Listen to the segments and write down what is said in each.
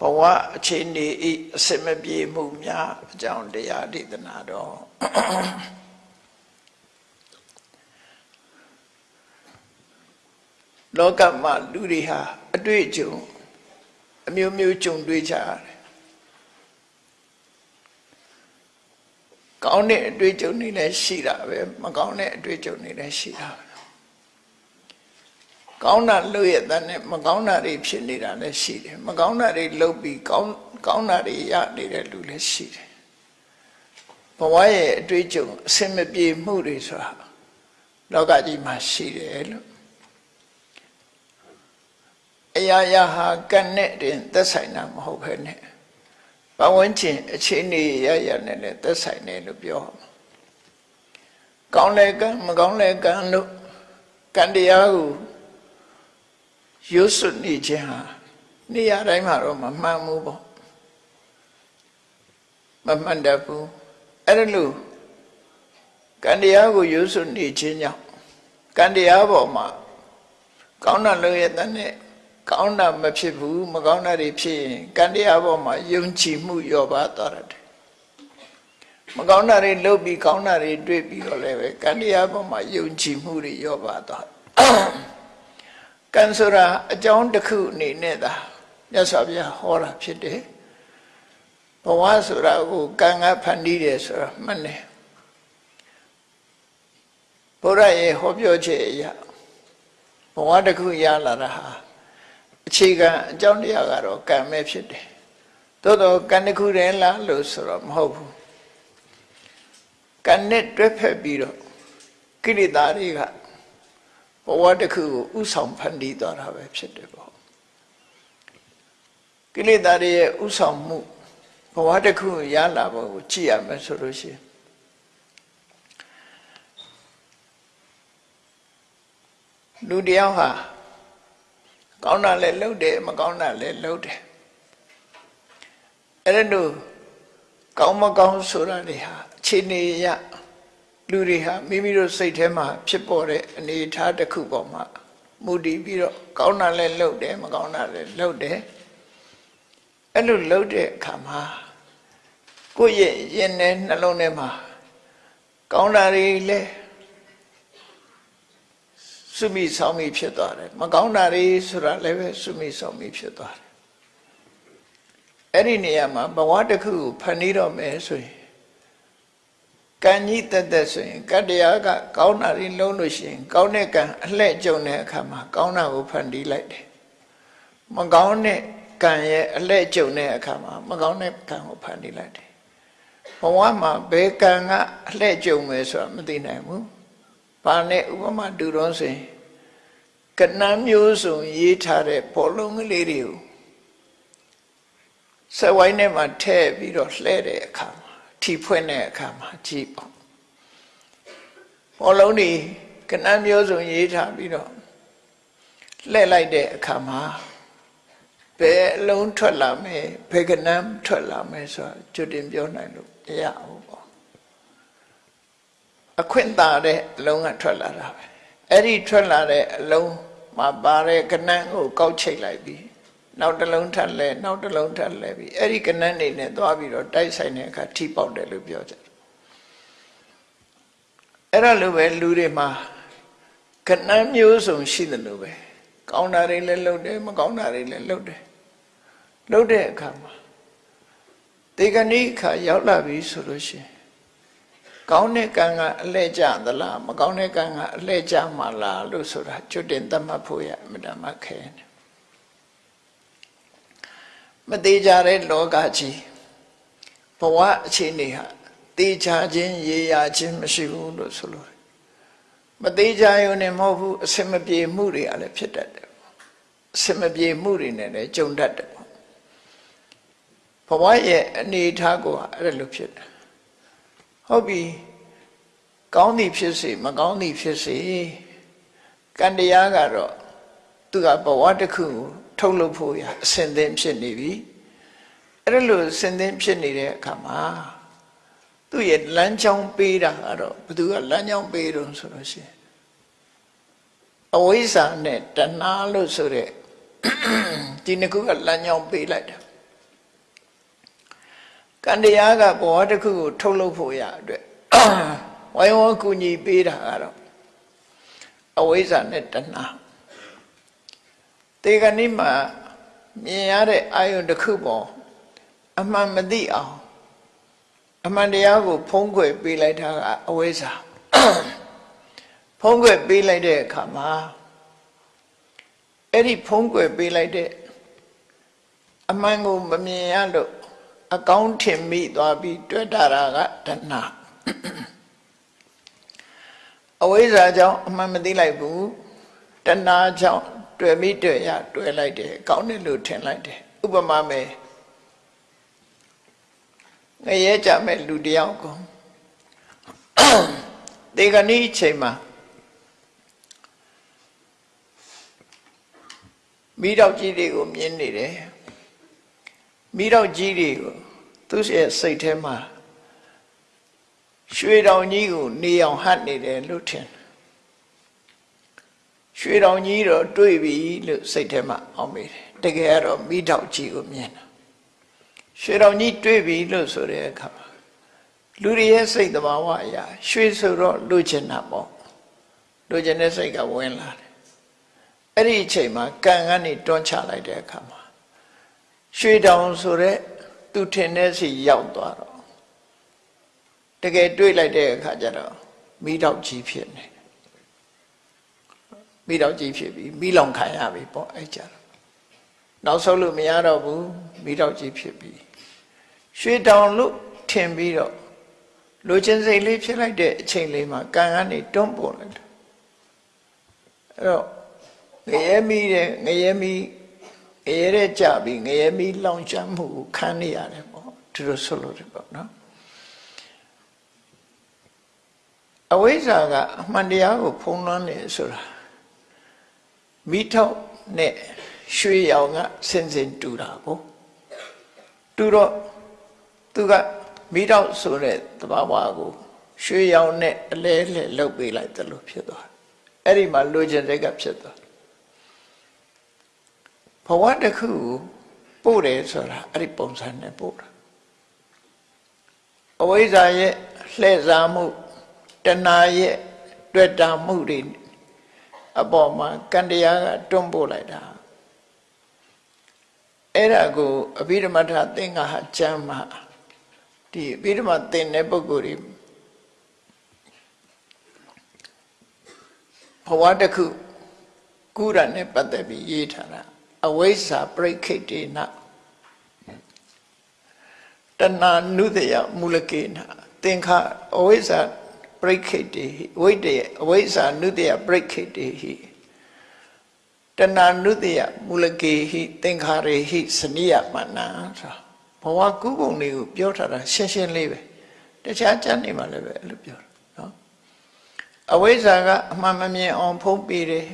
ဘဝအခြေအနေဤအစမပြေမှုများအကြောင်းတရားဒေသနာတော်လောကမှာလူတွေဟာအတွေ့အကြုံအမျိုးမျိုးကြုံတွေ့ကြရတယ်ကောင်းတဲ့အတွေ့အကြုံတွေလည်းရှိတာပဲမကောင်းတဲ့အတွေ့အကြုံတွေလည်းရှိတာပဲ ကောင်းတာလုပ်ရတဲ့နဲ့မကောင်းတာတွေဖြစ်နေတာလည်းရှိတယ်မကောင်းတာတွေလုပ်ပြီးကောင်းကောင်းတာတွေရနေတဲ့လူလည်းရှိတယ်ဘဝရဲ့အတွေ့အကြုံအစင်မပြေမှုတွေဆိုတာလောကကြီးမှာရှိတယ်လို့အရာရာဟာကံနဲ့တင်သက်ဆိုင်တာမဟုတ်ဘဲနဲ့ဘဝဝင်ချင်းအခြေအနေရရနဲ့လည်းသက်ဆိုင်တယ်လို့ပြောကောင်းလဲကံမကောင်းလဲကံလို့ကံတရားကို ရွတ်စွနေခြင်းဟာနေရာတိုင်းမှာတော့မမှန်ဘူးပေါ့မမှန်တတ်ဘူးအဲ့ဒါလို့ကံတရားကိုရွတ်စွနေခြင်းကြောင့်ကံတရားပေါ်မှာကောင်းတာလို့ရတဲ့ကောင်းတာမဖြစ်ဘူးမကောင်းတာတွေဖြစ်ရင်ကံတရားပေါ်မှာယုံကြည်မှုလျော့ပါသွားတယ်မကောင်းတာတွေလုပ်ပြီးကောင်းတာတွေတွေ့ပြီးတော့လည်းပဲကံတရားပေါ်မှာယုံကြည်မှုတွေလျော့ပါသွားကံ ဆိုတာအကြောင်းတစ်ခုအနေနဲ့သာမြတ်စွာဘုရားဟောတာဖြစ်တယ်ဘဝဆိုတာကိုကံကဖန်တီးတယ်ဆိုတာမှန်တယ်ဘုရားရဲ့ဟောပြောချက်အရာဘဝတစ်ခုရလာတာဟာအခြေခံအကြောင်းတရားကတော့ကံပဲဖြစ်တယ်သို့တော့ကံတစ်ခုတည်းလားလို့ဆိုတော့မဟုတ်ဘူးကံနဲ့တွဲဖက်ပြီးတော့ကိလေသာတွေက ဘဝတစ်ခုကိုဥဆောင်ဖန်တီးသွားတာပဲဖြစ်တယ်ပေါ့ကိလေသာတွေရဲ့ဥဆောင်မှုဘဝတစ်ခုရလာဖို့ကိုကြည့်ရမယ်ဆိုလို့ရှိရင်လူတယောက်ဟာကောင်းတာလည်းလုပ်တယ်မကောင်းတာလည်းလုပ်တယ်အဲ့ဒါတို့ကောင်းမကောင်းဆိုတာတွေဟာအခြေအနေရ လူတွေဟာမိမိတို့စိတ်ထဲမှာဖြစ်ပေါ်တဲ့အနေအထားတစ်ခုပေါ်မှာမူတည်ပြီးတော့ကောင်းတာလည်းလုပ်တယ်မကောင်းတာလည်းလုပ်တယ်အဲ့လိုလုပ်တဲ့အခါမှာကိုယ့်ရဲ့ရင်ထဲနှလုံးထဲမှာကောင်းတာတွေလည်းစုမိဆောင်မိဖြစ်သွားတယ်မကောင်းတာတွေဆိုတာလည်းပဲစုမိဆောင်မိဖြစ်သွားတယ်အဲ့ဒီနေရာမှာဘဝတစ်ခုကိုဖန်တီးတော့မယ်ဆိုရင် ကံကြီးတက်တက်ဆိုရင်ကတရားကကောင်းတာတွေလုံးလို့ရှိရင် ကောင်းတဲ့ကံအလှဲ့ကြုံတဲ့အခါမှာကောင်းတာကိုဖန်တီးလိုက်တယ်မကောင်းတဲ့ကံရဲ့အလှဲ့ကြုံတဲ့အခါမှာမကောင်းတဲ့ကံကိုဖန်တီးလိုက်တယ်ဘဝမှာဘယ်ကံကအလှဲ့ကြုံမယ်ဆိုတာမသိနိုင်ဘူးဘာနဲ့ဥပမာတူတော့ဆိုရင်ကဏ္ဍမျိုးစုံရေးထားတဲ့ဘောလုံးကလေးတွေကိုစက်ဝိုင်းထဲမှာထည့်ပြီးတော့လှဲတဲ့အခါမှာ ထီဖွင့်တဲ့အခါမှာကြည့်ပေါ့ဘောလုံးတွေကဏ္ဍမျိုးစုံရေးထားပြီးတော့လှဲလိုက်တဲ့အခါမှာဘယ်အလုံးထွက်လာမယ်ဘယ်ကဏ္ဍထွက်လာမယ်ဆိုတာကြွတင်ပြောနိုင်လို့မရဘူးပေါ့အခွင့်သာတဲ့အလုံးကထွက်လာတာပဲအဲ့ဒီထွက်လာတဲ့အလုံးမှာပါတဲ့ကဏ္ဍကိုကောက်ချိတ်လိုက်ပြီး နောက်တစ်လုံးထပ်လဲနောက်တစ်လုံးထပ်လဲပြီးအဲ့ဒီကဏ္ဍနေနဲ့သွားပြီးတော့တိုက်ဆိုင်တဲ့အခါထိပေါက်တယ်လို့ပြောကြတယ်အဲ့ဒါလိုပဲလူတွေမှာကဏ္ဍမျိုးစုံရှိတယ်လို့ပဲကောင်းတာတွေလည်းလုပ်တယ်မကောင်းတာတွေလည်းလုပ်တယ်လုပ်တဲ့အခါမှာတေကဏိခါရောက်လာပြီဆိုလို့ရှိရင်ကောင်းတဲ့ကံကအလှဲ့ကျသလားမကောင်းတဲ့ကံကအလှဲ့ကျမှလားလို့ဆိုတာကျွတ်တင်သတ်မှတ်ဖို့ရအမြဲတမ်းခဲတယ် မသေးကြတဲ့လောကကြီးဘဝအခြေအနေဟာသေချာခြင်းရေရာခြင်းမရှိဘူးလို့ဆိုလို့မသေးကြရုံနဲ့မဟုတ်ဘူးအစင်မပြေမှုတွေကလည်းဖြစ်တတ်တယ်အစင်မပြေမှုတွေနဲ့လည်းကြုံတတ်တယ်ဘဝရဲ့အနေအထားကိုအဲ့လိုဖြစ်တယ်ဟုတ်ပြီကောင်းသည်ဖြစ်စေမကောင်းသည်ဖြစ်စေကံတရားကတော့သူကဘဝတစ်ခုကို ထုတ်လုပ်ဖို့ရအစဉ်သင်ဖြစ်နေပြီအဲ့ဒါလို့အစဉ်သင်ဖြစ်နေတဲ့အခါမှာသူ့ရဲ့လမ်းကြောင်းပေးတာကတော့ဘသူကလမ်းကြောင်းပေးတော့ဆိုလို့ရှိရင်အဝိဇ္ဇာနဲ့တဏှာလို့ဆိုတဲ့ဒီနှစ်ခုကလမ်းကြောင်းပေးလိုက်တာကံတရားကဘဝတစ်ခုကိုထုတ်လုပ်ဖို့ရအတွက်ဝိုင်းဝန်းကူညီပေးတာကတော့အဝိဇ္ဇာနဲ့တဏှာ တေကနိမှာမြင်ရတဲ့အာယုန်တစ်ခုပေါ်အမှန်မသိအောင်အမှန်တရားကိုဖုံးကွယ်ပေးလိုက်တာကအဝိဇ္ဇာဖုံးကွယ်ပေးလိုက်တဲ့အခါမှာအဲ့ဒီဖုံးကွယ်ပေးလိုက်တဲ့အမှန်ကိုမမြင်ရလို့အကောင်းထင်မိသွားပြီးတွေ့တာကတဏှာအဝိဇ္ဇာကြောင့်အမှန်မသိလိုက်ဘူးတဏှာကြောင့် တွေ့မိတွေ့ရတွေ့လိုက်တယ်ကောင်းတယ်လို့ထင်လိုက်တယ်ဥပမာမယ်ငရဲကြမဲ့လူတယောက်ကိုတေကနီအချိန်မှာမိတော့ကြီးတွေကိုမြင်နေတယ်မိတော့ကြီးတွေကိုသူ့ရဲ့စိတ်ထဲမှာရွှေတောင်ကြီးကိုနေအောင်ဟတ်နေတယ်လို့ထင် ရွှေတောင်ကြီးတော့တွေ့ပြီလို့စိတ်ထဲမှာအောင်မိတယ်တကယ်ကတော့မိတော့ကြီးကိုမြင်တာရွှေတောင်ကြီးတွေ့ပြီလို့ဆိုတဲ့အခါမှာလူတွေရဲ့စိတ်တဘာဝအရာရွှေဆိုတော့လူချင်တာပေါ့လူချင်တဲ့စိတ်ကဝင်လာတယ်အဲ့ဒီအချိန်မှာကံကနေတွန်းချလိုက်တဲ့အခါမှာရွှေတောင်ဆိုတဲ့သူထင်တဲ့စီရောက်သွားတော့တကယ်တွေးလိုက်တဲ့အခါကျတော့မိတော့ကြီးဖြစ်နေ မိတော့ကြီးဖြစ်ပြီးမိလောင်ခံရပြီပေါ့အဲ့ကြတော့နောက်ဆုံးလို့မရတော့ဘူးမိတော့ကြီးဖြစ်ပြီးရွှေတောင်လို့ထင်ပြီးတော့လူချင်းစိတ်လေးဖြစ်လိုက်တဲ့အချိန်လေးမှာကံကနေတွန်းပေါ်လိုက်တယ်အဲ့တော့ငရဲမီးတဲ့ငရဲမီးငရဲတဲ့ကြပြီးငရဲမီးလောင်ကျွမ်းမှုကိုခံနေရတယ်ပေါ့သူတို့ဆိုလို့တယ်ပေါ့နော်အဝိဇ္ဇာကအမှန်တရားကိုဖုံးလွှမ်းနေဆိုတာ မိထောက်နဲ့ရွှေရောင်ကစင်စင်တူတာကိုတူတော့သူကမိထောက်ဆိုတဲ့သဘာဝကိုရွှေရောင်နဲ့အလဲလဲလှုပ်ပေးလိုက်တယ်လို့ဖြစ်သွားအဲ့ဒီမှာလိုချင်တဲ့ကဖြစ်သွားဘဝတစ်ခုပို့တယ်ဆိုတာအဲ့ဒီပုံစံနဲ့ပို့တာအဝိဇ္ဇာရဲ့လှည့်စားမှုတဏှာရဲ့တွေ့တာမှုတွေ အပေါ်မှာကံတရားကတွန်းပို့လိုက်တာအဲ့ဒါကိုအဘိဓမ္မထသင်္ဃဟာကျမ်းမှာဒီအဘိဓမ္မသင်တဲ့ပုဂ္ဂိုလ်တွေဘဝတစ်ခုကုရနဲ့ပတ်သက်ပြီးရေးထားတာအဝိဇ္ဇာပြိခိတ်တေနတဏနုတယမူလကေနသင်္ခအဝိဇ္ဇာ ပရိခိတ်တေဟိဝိတယအဝိဇ္ဇာနုတယပရိခိတ်တေဟိတဏနုတယမူလကေဟိသင်္ခါရေဟိစနိယမနာဆိုဘဝကုပုံလေးကိုပြောထားတာရှင်းရှင်းလေးပဲတခြားကျမ်းနေမှာလည်းပဲအဲ့လိုပြောတာနော်အဝိဇ္ဇာကအမှန်မမြင်အောင်ဖုံးပေးတယ်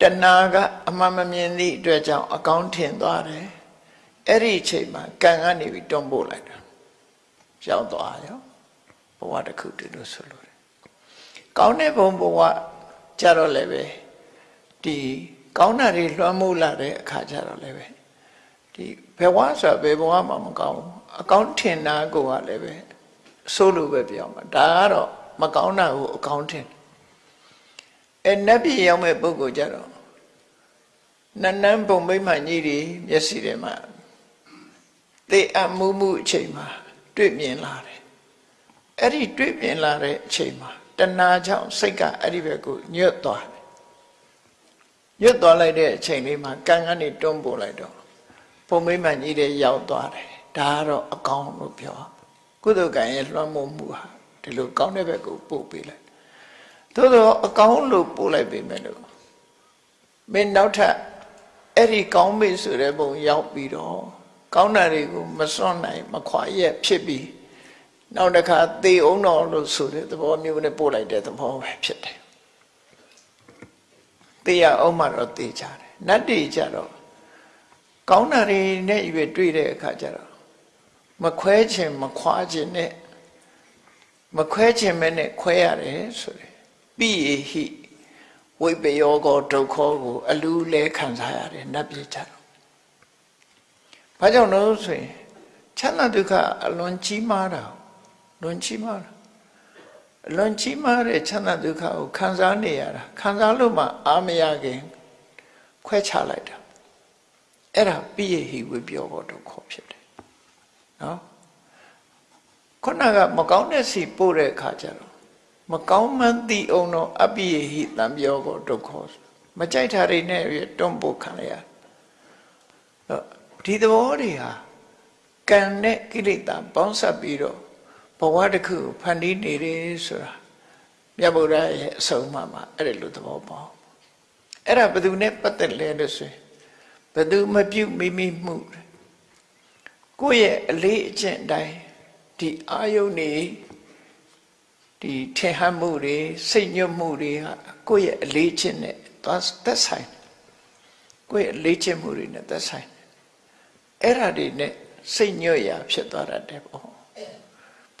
တဏှာကအမှန်မမြင်သည့်အတွက်ကြောင့်အကောင်းထင်သွားတယ်အဲ့ဒီအချိန်မှာကံကနေပြီးတွန်းပို့လိုက်တာရောက်သွားရော ဘဝတစ်ခုတည်းလို့ဆိုလို့တယ်ကောင်းတဲ့ဘုံဘဝကြတော့လည်းပဲဒီကောင်းတာတွေလွှမ်းမိုးလာတဲ့အခါကျတော့လည်းပဲဒီဘဝဆိုတာဘယ်ဘဝမှမကောင်းဘူးအကောင်းထင်တာကိုကလည်းပဲဆိုးလို့ပဲပြောမှာဒါကတော့မကောင်းတာကိုအကောင်းထင်အဲနတ်ပြည်ရောက်မဲ့ပုဂ္ဂိုလ်ကြတော့နန်းနန်းပုံမိမ့်မှကြီးတွေမျက်စိထဲမှာသေအမှုမှုအချိန်မှာတွေ့မြင်လာတယ် အဲ့ဒီတွေ့မြင်လာတဲ့အချိန်မှာတဏှာကြောင့်စိတ်ကအဲ့ဒီဘက်ကိုညွတ်သွားတယ်ညွတ်သွားလိုက်တဲ့အချိန်လေးမှာကံကနေတွန်းပို့လိုက်တော့ပုံမိမ့်မှကြီးတွေရောက်သွားတယ်ဒါကတော့အကောင်းလို့ပြောကုသကံရဲ့လွှမ်းမိုးမှုဟာဒီလိုကောင်းတဲ့ဘက်ကိုပို့ပေးလိုက်သို့သောအကောင်းလို့ပို့လိုက်ပေမဲ့လို့မင်းနောက်ထပ်အဲ့ဒီကောင်းမေ့ဆိုတဲ့ဘုံရောက်ပြီးတော့ကောင်းတာတွေကိုမစွန့်နိုင်မခွာရက်ဖြစ်ပြီး နောက်တစ်ခါသေအောင်တော်လို့ဆိုတဲ့သဘောမျိုးနဲ့ပို့လိုက်တဲ့သဘောပဲဖြစ်တယ်သေရအောင်မှတော့သေချတယ်နတ်တွေကြတော့ကောင်းတာတွေနဲ့ရွေတွေ့တဲ့အခါကျတော့မခွဲခြင်းမခွာခြင်းနဲ့မခွဲခြင်းမဲနဲ့ခွဲရတယ်ဆိုတယ်ပိယဟိဝိပယောကောဒုက္ခကို အလူလဲခံစားရတယ်နတ်ပြည်ကြတော့ဘာကြောင့်လို့ဆိုရင်ချမ်းသာဒုက္ခအလွန်ကြီးမားတာ လွန်ကြီးမားတာအလွန်ကြီးမားတဲ့ချမ်းသာဒုက္ခကိုခံစားနေရတာခံစားလို့မှအာမရခင်ခွဲခြားလိုက်တာအဲ့ဒါပြည့်ဟိဝိပြောဖို့တော့ခေါ်ဖြစ်တယ်နော်ခုနကမကောင်းတဲ့စီပို့တဲ့အခါကျတော့မကောင်းမှန်းသိအောင်တော့အပိယဟိတံပြောကိုဒုက္ခမကြိုက်တာတွေနဲ့တွန့်ပို့ခံရဒီသဘောတွေဟာကံနဲ့ကိလေသာပေါင်းစပ်ပြီးတော့ ဘဝတစ်ခုဖန်တီးနေတယ်ဆိုတာမြတ်ဗုဒ္ဓရဲ့အဆုံးအမမှာအဲ့ဒီလိုသဘောပေါက်အဲ့ဒါဘယ်သူနဲ့ပတ်သက်လဲလို့ဆိုရင်ဘယ်သူမပြုတ်မိမိမှုကိုယ့်ရဲ့အလေးအကျင့်တိုင်းဒီအာယုန်နေဒီထင်ဟမှုတွေစိတ်ညွတ်မှုတွေဟာကိုယ့်ရဲ့အလေးကျင့်နဲ့သွားသက်ဆိုင်ကိုယ့်ရဲ့အလေးကျင့်မှုတွေနဲ့သက်ဆိုင်အဲ့ဓာတွေနဲ့စိတ်ညွတ်ရာဖြစ်သွားတတ်တယ်ပေါ့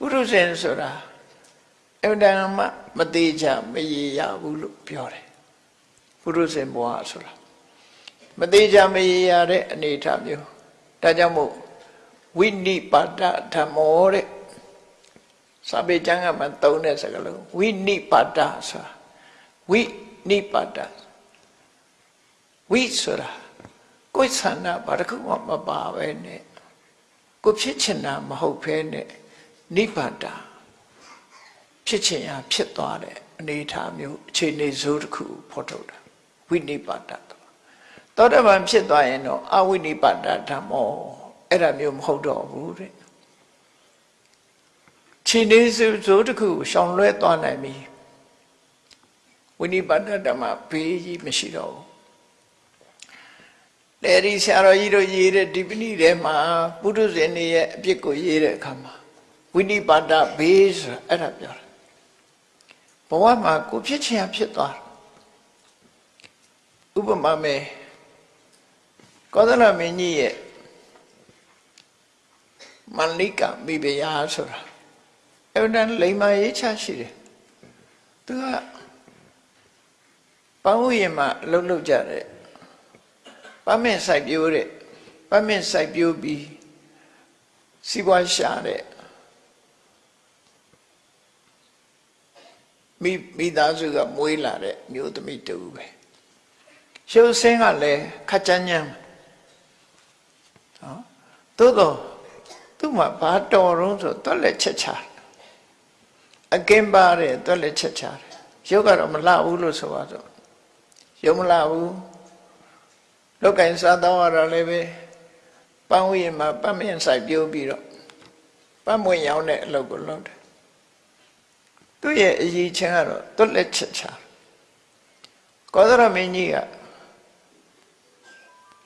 ပုရုဇဉ်ဆိုတာအမှန်တမ်းမှမသေးချမရေရဘူးလို့ပြောတယ်ပုရုဇဉ်ဘဝဆိုတာမသေးချမရေရတဲ့အနေအထားမျိုးဒါကြောင့်မို့ဝိနိပါဒဓမ္မောတဲ့စာပေကျမ်းကမှသုံးတဲ့စကားလုံးဝိနိပါဒဆိုတာဝိနိပါဒဝိဆိုတာကိုယ်ဆန္ဒဘာတစ်ခုမှမပါပဲနဲ့ကိုဖြစ်ချင်တာမဟုတ်ဘဲနဲ့ နိဗ္ဗာန်ဖြစ်ချင်ရာဖြစ်သွားတဲ့အနေအထားမျိုးအခြေအနေဇိုးတစ်ခုဖော်ထုတ်တာဝိနိဗ္ဗာန်သောတပန်ဖြစ်သွားရင်တော့အဝိနိဗ္ဗာန်ဓမ္မောအဲ့ဒါမျိုးမဟုတ်တော့ဘူးတဲ့ခြေနေစုဇိုးတစ်ခုရှောင်လွဲသွားနိုင်ပြီဝိနိဗ္ဗာန်ဓမ္မဘေးကြီးမရှိတော့ဘူးလေဒီဆရာတော်ကြီးတို့ရေးတဲ့ဒီပဏိထဲမှာပုထုဇဉ်တွေရဲ့အပြစ်ကိုရေးတဲ့အခါမှာ ဝိနိပါဒဘေးဆိုအဲ့ဒါပြောတာဘဝမှာကိုဖြစ်ချင်ဖြစ်သွားဥပမာမယ်ကောသလမင်းကြီးရဲ့မန္လိကမိဖုရားဆိုတာအဲ့ဒါလိမ္မာရေးချရှိတယ်သူကပန်းဥယျာဉ်မှာလှုပ်လှုပ်ကြတယ်ပမင့်စိုက်ပျိုးတဲ့ပမင့်စိုက်ပျိုးပြီးစီးပွားရှာတဲ့ မိမိသားစုကမွေးလာတဲ့မျိုးသမီးတူပဲရှုပ်စင်းကလည်းခက်ကြမ်းကြမ်းနော်သို့တော့သူ့မှာဘာတော်တော့ဆိုတွက်လက်ချက်ချအကင်းပါတယ်တွက်လက်ချက်ချတယ်ရုပ်ကတော့မလှဘူးလို့ဆိုပါတော့ရုပ်မလှဘူးလောက်ကင်စားတော့ရတာလည်းပဲပန်းဝရင်မှာပတ်မင်းဆိုင်ပြိုးပြီးတော့ပတ်မွင့်ရောင်းတဲ့အလုပ်ကိုလုပ်တယ် သူ့ရဲ့အရေးချင်းကတော့တွက်လက်ချက်ချကောသရမင်းကြီးက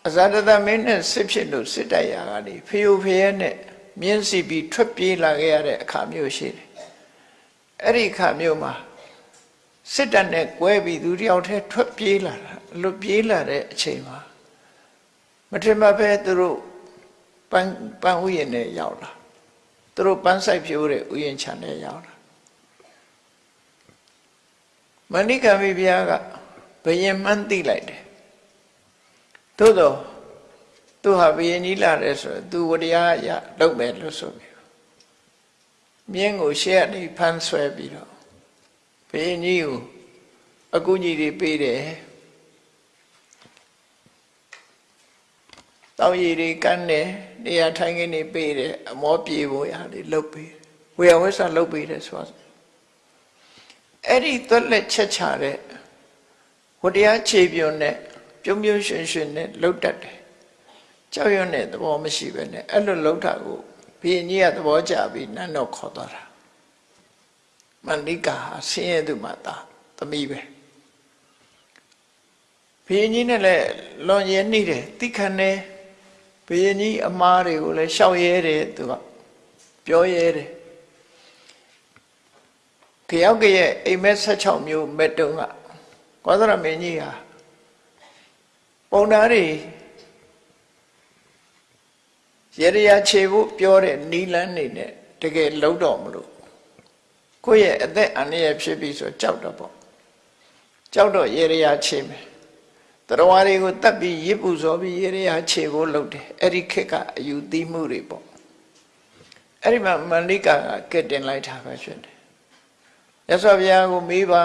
အဇာတတမင်းနဲ့စစ်ဖြစ်လို့စစ်တိုက်ရာကနေဖျို့ဖျဲနဲ့မြင်းစီပြီးထွက်ပြေးလာခဲ့ရတဲ့အခါမျိုးရှိတယ်အဲ့ဒီအခါမျိုးမှာစစ်တပ်နဲ့ကွဲပြီးသူတယောက်တည်းထွက်ပြေးလာတာလွတ်ပြေးလာတဲ့အချိန်မှာမထင်မှပဲသူတို့ပန်းပန်းဥယျာဉ်နဲ့ရောက်လာသူတို့ပန်းဆိုင်ဖြိုးတဲ့ဥယျာဉ်ခြံနဲ့ရောက်လာ မဏိကမိဘုရားကဘယင်မှန်းသိလိုက်တယ်သို့တော့သူဟာဘယင်ကြီးလာတယ်ဆိုတော့သူဝတရားရလုပ်မယ်လို့ဆိုပြီးမြင်းကိုရှေ့ကနေဖမ်းဆွဲပြီးတော့ဘယင်ကြီးကိုအကူကြီးတွေပေးတယ်တောက်ရည်တွေကန်းတယ်နေရာထိုင်ခင်းတွေပေးတယ်အမောပြေဖို့ရာတွေလုပ်ပေးဝေယဝိဆာလုပ်ပေးတယ်ဆိုတော့ အဲ့ဒီသွက်လက်ချက်ချတဲ့ဝတရားခြေပြုံနဲ့ပြုံးပြုံးရွှင်ရွှင်နဲ့လှုပ်တတ်တယ်ကြောက်ရွံ့တဲ့သဘောမရှိပဲနဲ့အဲ့လိုလှုပ်တာကိုဘုရင်ကြီးကသဘောကျပြီးနတ်တော်ခေါ်သွားတာမန္တိကာဆင်းရဲသူမှသာသမီးပဲဘုရင်ကြီးနဲ့လည်းလွန်ရဲနှိတယ်တိခဏနဲ့ဘုရင်ကြီးအမားတွေကိုလည်းရှောက်ရဲတယ်သူကပြောရဲတယ် ကြောက်ကရဲ့အိမ်မက်16မျိုးမက်တုံးကကောသရမင်းကြီးဟာပုံသားတွေရေရရာခြေဖို့ပြောတဲ့နီလန်းနေနဲ့တကယ်လုံးတော့မလို့ကိုယ့်ရဲ့အသက်အန္တရာယ်ဖြစ်ပြီဆိုကြောက်တော့ပေါ့ကြောက်တော့ရေရရာခြေမယ်တရားတွေကိုတတ်ပြီးရစ်ပူစောပြီးရေရရာခြေဖို့လုပ်တယ်အဲ့ဒီခက်ကအယူသီးမှုတွေပေါ့အဲ့ဒီမှာမန္လိကာကကဲတင်လိုက်တာပဲဖြစ်တယ် ရသော်ဘုရားကိုမေးပါ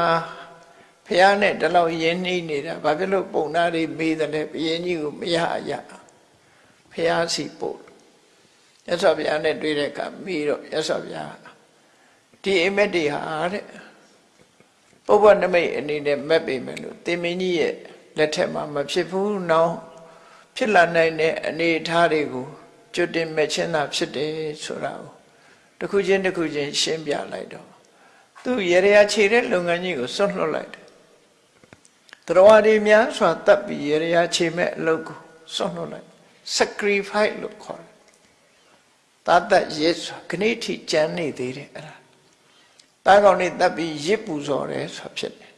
ဘုရားနဲ့ဒီလောက်ယဉ်နှီးနေတာဘာဖြစ်လို့ပုံနာတွေမေးတယ်လဲဘုရင်ကြီးကိုမရရဘုရားစီပို့ရသော်ဘုရားနဲ့တွေ့တဲ့အခါမေးတော့ရသော်ဘုရားဒီအိမ်မက်တွေဟာတဲ့ပုဗ္ဗနမိတ်အနေနဲ့မက်ပေမယ်လို့တင်မင်းကြီးရဲ့လက်ထက်မှာမဖြစ်ဘူးနောက်ဖြစ်လာနိုင်တဲ့အနေအထားတွေကိုကျွတ်တင်မဲ့ချင်းသာဖြစ်တယ်ဆိုတာကိုတစ်ခုချင်းတစ်ခုချင်းရှင်းပြလိုက်တော့ သူရေရရာခြေတဲ့လုပ်ငန်းကြီးကိုစွန့်လွတ်လိုက်တယ်တော်ရီများစွာတပ်ပြီးရေရရာခြေမဲ့အလုပ်ကိုစွန့်လွတ်လိုက် sacrifice လို့ခေါ်တယ်တာတတ်ရစ်စွာခဏိထိကြမ်းနေသေးတယ်အဲ့ဒါတားကောင်နေတပ်ပြီးရစ်ပူဇော်တယ်ဆိုဖြစ်တယ်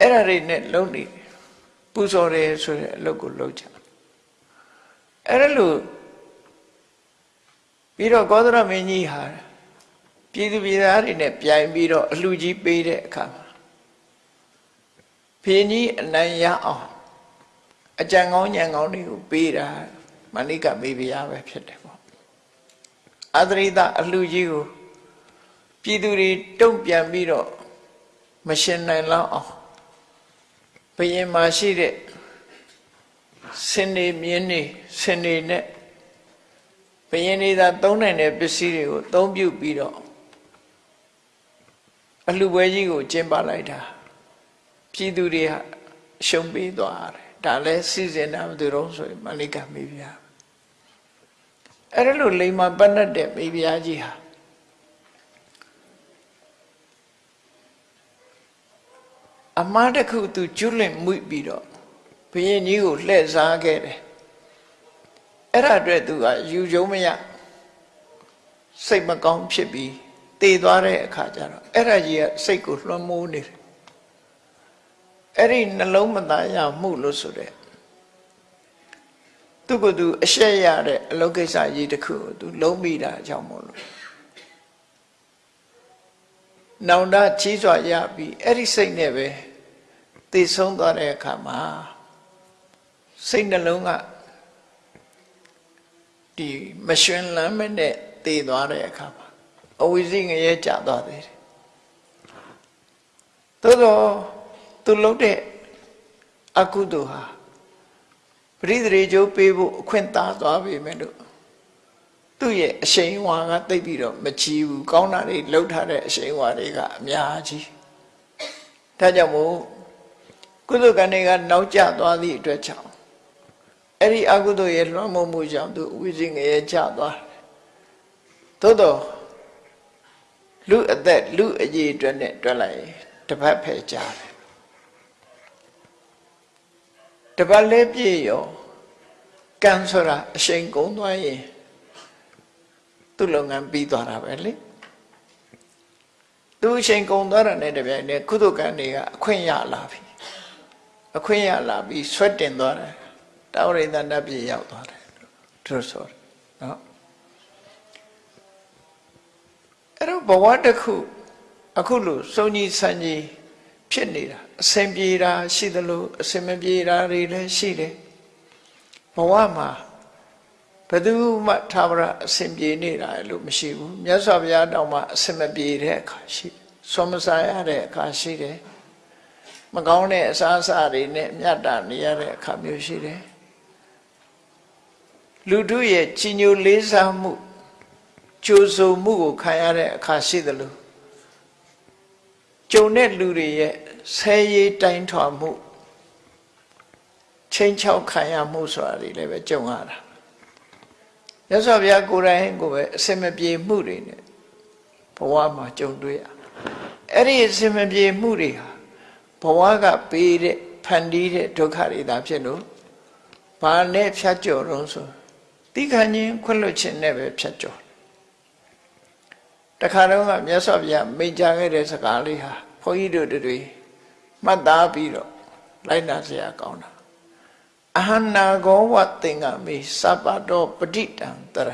အဲ့ဒါတွေနဲ့လုံးနေပူဇော်တယ်ဆိုတဲ့အလုပ်ကိုလုပ်ကြအဲ့ဒါလို့ပြီးတော့ကောသရမင်းကြီးဟာ ပြည်သူပြည်သားတွေနဲ့ပြိုင်ပြီးတော့အလှကြီးပေးတဲ့အခါမှာဖင်းကြီးအနိုင်ရအောင်အကြံကောင်းညံကောင်းတွေကိုပေးတာမဏိကမေဘုရားပဲဖြစ်တယ်ပေါ့အသရိတအလှကြီးကိုပြည်သူတွေတုံ့ပြန်ပြီးတော့မရှင်နိုင်လောက်အောင်ဘယင်မှာရှိတဲ့စင်နေမြင်းနေစင်နေနဲ့ဘယင်နေသာသုံးနိုင်တဲ့ပစ္စည်းတွေကိုသုံးပြုပြီးတော့ အလှပွဲကြီးကိုကျင်းပလိုက်တာပြည်သူတွေဟာရှုံးပေးသွားတယ်ဒါလဲစီစဉ်တာမသူတော့ဆိုရင်မလိကမေဗျာအဲ့ဒါလို့လိမ္မာပတ်တ်တဲ့မေဗျာကြီးဟာအမှားတစ်ခုသူကျွလွင့်မှုပြီးတော့ဘုရင်ကြီးကိုလှည့်စားခဲ့တယ်အဲ့ဒါအတွက်သူကယူကြုံမရစိတ်မကောင်းဖြစ်ပြီး တည်သွားတဲ့အခါကျတော့အဲ့ဒါကြီးကစိတ်ကိုလွှမ်းမိုးနေတယ်အဲ့ဒီနှလုံးမသားရမှုလို့ဆိုတဲ့သူကသူအရှက်ရတဲ့အလုပ်ကိစ္စကြီးတစ်ခုကိုသူလုံးမိတာအကြောင်းမို့လို့နောင်တကြီးစွာရပြီးအဲ့ဒီစိတ်နဲ့ပဲတည်ဆုံးသွားတဲ့အခါမှာစိတ်နှလုံးကဒီမရှင်လမ်းမနဲ့တည်သွားတဲ့အခါမှာ အဝိဇ္ဇငရဲကြသွားသေးတယ်သို့တော့သူလုပ်တဲ့အကုသိုလ်ဟာပရိသေကျိုးပေးဖို့အခွင့်သာသွားပြီမဲ့လို့သူ့ရဲ့အရှိန်ဝါကတိတ်ပြီးတော့မကြည့်ဘူးကောင်းတာတွေလှုပ်ထားတဲ့အရှိန်ဝါတွေကအများကြီးဒါကြောင့်မို့ကုသကံတွေကနောက်ကျသွားသည့်အတွက်ကြောင့်အဲ့ဒီအကုသိုလ်ရဲ့လွှမ်းမိုးမှုကြောင့်သူဝိဇ္ဇငရဲကျသွားတယ်သို့တော့ လူအသက်လူအကြီးအတွက်နဲ့တွက်လိုက်တပတ်ဖယ်ကြတယ်တပတ်လေးပြည့်ရောကံဆိုတာအရှိန်ကုန်သွားရင်သူ့လုပ်ငန်းပြီးသွားတာပဲလေသူအချိန်ကုန်သွားတာနဲ့တပြိုင်နက်ကုသကံတွေကအခွင့်ရလာပြီအခွင့်ရလာပြီးဆွတ်တင်သွားတယ်တောရိသနတ်ပြည်ရောက်သွားတယ်သူဆိုတယ်နော် အဲ့တော့ဘဝတစ်ခုအခုလို့စုံကြီးဆန်းကြီးဖြစ်နေတာအစဉ်ပြေတာရှိသလိုအစဉ်မပြေတာတွေလည်းရှိတယ်ဘဝမှာဘယ်သူမှသာဝရအစဉ်ပြေနေတာလို့မရှိဘူးမြတ်စွာဘုရားတောင်မှအစဉ်မပြေတဲ့အခါရှိတယ်ဆွမ်းမစားရတဲ့အခါရှိတယ်မကောင်းတဲ့အစားအစာတွေနဲ့မြတ်တာနေရတဲ့အခါမျိုးရှိတယ်လူတို့ရဲ့ကြီးညိုလေးစားမှု ကြိုးစုံမှုကိုခံရတဲ့အခါရှိသလိုကြုံတဲ့လူတွေရဲ့ဆဲရေးတိုင်းထွာမှုချင်းချောက်ခံရမှုဆိုတာတွေလည်းပဲကြုံရတာမြတ်စွာဘုရားကိုယ်တိုင်ကိုပဲအစင်မပြေမှုတွေနဲ့ဘဝမှာကြုံတွေ့ရအဲ့ဒီအစင်မပြေမှုတွေဟာဘဝကပေးတဲ့ဖန်တီးတဲ့ဒုက္ခတွေသာဖြစ်လို့ဘာနဲ့ဖြတ်ကျော်တော့ဆိုတိခဏချင်းခွင့်လွှတ်ခြင်းနဲ့ပဲဖြတ်ကျော် တခါတော့ကမြတ်စွာဘုရားမိန့်ကြားခဲ့တဲ့စကားလေးဟာဘုန်းကြီးတို့တွေမှတ်သားပြီးတော့လိုက်နာစရာကောင်းတာအဟနာဂောဝသင်္ကမေစပတောပဋိတံတရ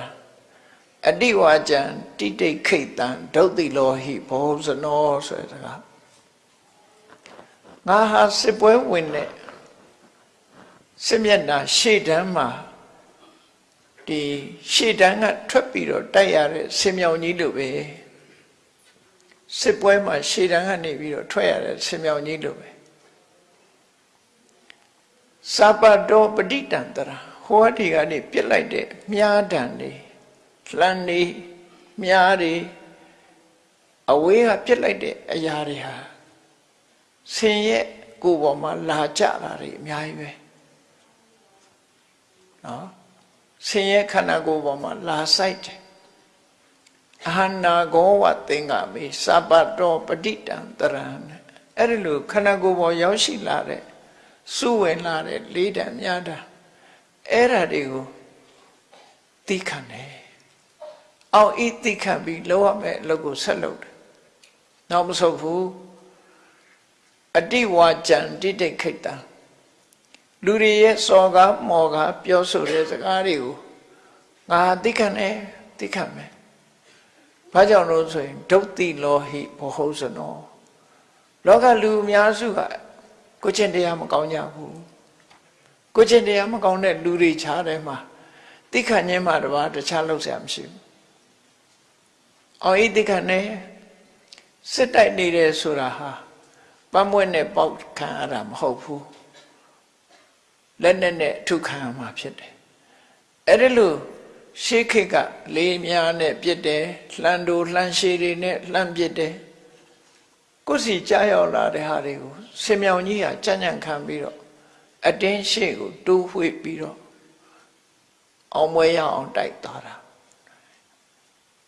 အတိဝါကျံတိတိခိတ်တံဒုတ်တိလောဟိဘောဇနောဆိုတဲ့စကားငါဟာစစ်ပွဲဝင်တဲ့စစ်မျက်နှာရှေ့တန်းမှာဒီရှေ့တန်းကထွက်ပြီးတော့တိုက်ရတဲ့ဆင်မြောင်ကြီးလိုပဲ စစ်ပွဲမှာရှေ့တန်းကနေပြီးတော့ထွက်ရတဲ့ဆင်မြောင်ကြီးလိုပဲစပတောပဋိတံတရာဟောဒီကနေပြစ်လိုက်တဲ့မြားတံနေလှန်နေမြားတွေအဝေးကပြစ်လိုက်တဲ့အရာတွေဟာဆင်ရဲ့ကိုယ်ပေါ်မှာလာကြတာတွေအများကြီးပဲနော်ဆင်းရဲခန္ဓာကိုယ်ပေါ်မှာလာဆိုင်တယ် အဟနာကောဝသင်္ကမေစပတောပဋိတံတရံအဲ့ဒီလိုခန္ဓာကိုယ်ပေါ်ရောက်ရှိလာတဲ့စုဝင်လာတဲ့လေးတံမြားတံအဲ့ဓာတွေကိုသိခံတယ်အောင်ဤသိခံပြီးလောရမယ်အလုပ်ကိုဆက်လုပ်တယ်နောက်မဆုတ်ဘူးအတိဝါကြံတိတိခိတံလူတွေရဲ့စော်ကားမော်ကားပြောဆိုတဲ့စကားတွေကိုငါသိခံတယ်သိခံမယ် ဘာကြောင့်လို့ဆိုရင်ဒုတိလောဟိဘဟုဇနောလောကလူအများစုကကိုချင်းတရားမကောင်းကြဘူးကိုချင်းတရားမကောင်းတဲ့လူတွေခြားတယ်မှာတိခဏ်ချင်းမှတပါတခြားလောက်ဆရာမရှိဘူးအော်ဤတိခဏ်နဲ့စစ်တိုက်နေတယ်ဆိုတာဟာပန်းမွဲ့နဲ့ပေါက်ခံရတာမဟုတ်ဘူးလက်နဲ့နဲ့ထုခံရမှာဖြစ်တယ်အဲ့ဒီလို့ ရှေးခေတ်ကလေးများနဲ့ပြစ်တယ်လှန်တူလှန်ရှည်တွေနဲ့လှန်ပြစ်တယ်ကိုယ်စီကြားရောက်လာတဲ့ဟာတွေကိုဆင်မြောင်ကြီးဟာကြံ့ကြံ့ခံပြီးတော့အတင်းရှေ့ကိုတိုးဝှေ့ပြီးတော့အောင်မွေးရအောင်တိုက်သွားတာ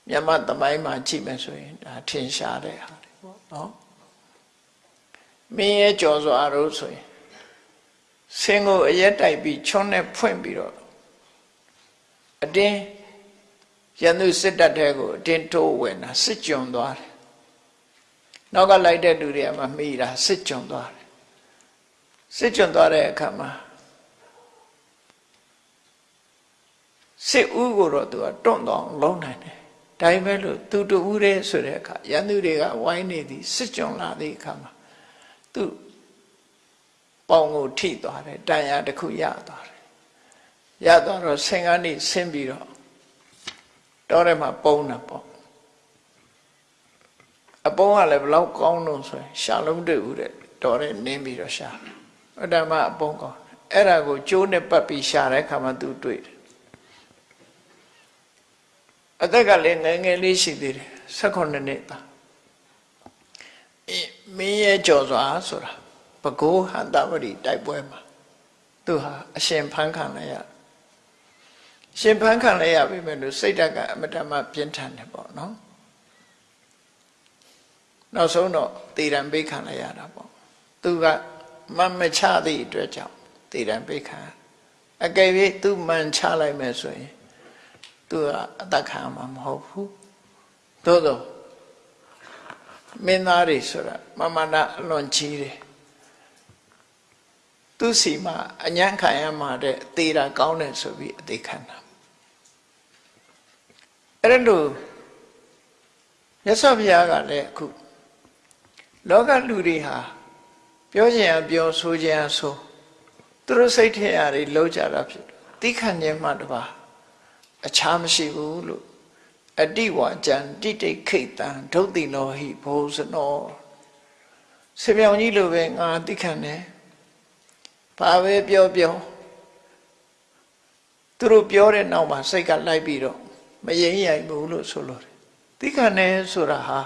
မြတ်သမိုင်းမှာကြည့်မယ်ဆိုရင်ဒါထင်ရှားတဲ့ဟာတွေပေါ့နော်မင်းရဲ့ကြော်စွာတို့ဆိုရင်ဆင်းကိုအရက်တိုက်ပြီးချွန်းနဲ့ဖွင့်ပြီးတော့ အတင်းရန်သူစစ်တပ်ထဲကိုအတင်းထိုးဝင်တာစစ်ကြုံသွားတယ်နောက်ကလိုက်တဲ့လူတွေကမှမိတာစစ်ကြုံသွားတယ်စစ်ကြုံသွားတဲ့အခါမှာစစ်ဦးကိုတော့သူကတွန့်တော့လုံးနိုင်တယ်ဒါပေမဲ့လို့သူတူဦးတဲ့ဆိုတဲ့အခါရန်သူတွေကဝိုင်းနေသည်စစ်ကြုံလာတဲ့အခါမှာသူပေါင်ကိုထိသွားတယ်တန်ရာတစ်ခုရသွားတယ် ရသွားတော့ဆင်ကနေဆင်းပြီးတော့တောထဲမှာပုံတာပေါ့အပုံးကလည်းဘလောက်ကောင်းလို့ဆိုရင်ရှာလုံးတွေ့ဦးတဲ့တော်တဲ့နင်းပြီးတော့ရှာအဲ့ဒါမှအပုံးကောင်းအဲ့ဒါကိုကျိုးနဲ့ပတ်ပြီးရှာတဲ့ခါမှသူတွေ့တယ်အသက်ကလည်းငယ်ငယ်လေးရှိသေးတယ်16နှစ်သားမင်းရဲ့ကြော်စွာဆိုတာဘဂိုးဟန္တဝရီတိုက်ပွဲမှာသူဟာအရှင်ဖန်းခံလိုက်ရ ရှင်ဖန်းခံလိုက်ရပြီမဲ့လို့စိတ်ဓာတ်ကအမတမပြင်းထန်တယ်ပေါ့နော်နောက်ဆုံးတော့တည်ရန်ပိတ်ခံလိုက်ရတာပေါ့သူကမမချသည့်အတွက်ကြောင့်တည်ရန်ပိတ်ခံအကယ်၍သူမှန်ချလိုက်မယ်ဆိုရင်သူကအသက်ခံမှာမဟုတ်ဘူးသို့သောမင်းသားတွေဆိုတာမမနာအလွန်ကြီးတယ်သူစီမှာအညံ့ခံရမှာတဲ့သေတာကောင်းတယ်ဆိုပြီးအသေးခံတာ အဲ့ဒါလို့မြတ်စွာဘုရားကလည်းအခုလောကလူတွေဟာပြောချင်ရပြောဆိုချင်ရဆိုသူတို့စိတ်ထဲရာတွေလုံးကြတာဖြစ်သိခံခြင်းမှတပါအခြားမရှိဘူးလို့အတိဝါကြံတိတိခိတ်တံဒုတ်တိလောဟိဘောဇနောဆေပြောင်ကြီးလိုပဲငါသိခံတယ်ဘာပဲပြောပြောသူတို့ပြောတဲ့နောက်မှာစိတ်ကလိုက်ပြီးတော့ မရင်ရိုင်ဘူးလို့ဆိုလို့သိခံတယ်ဆိုတာဟာ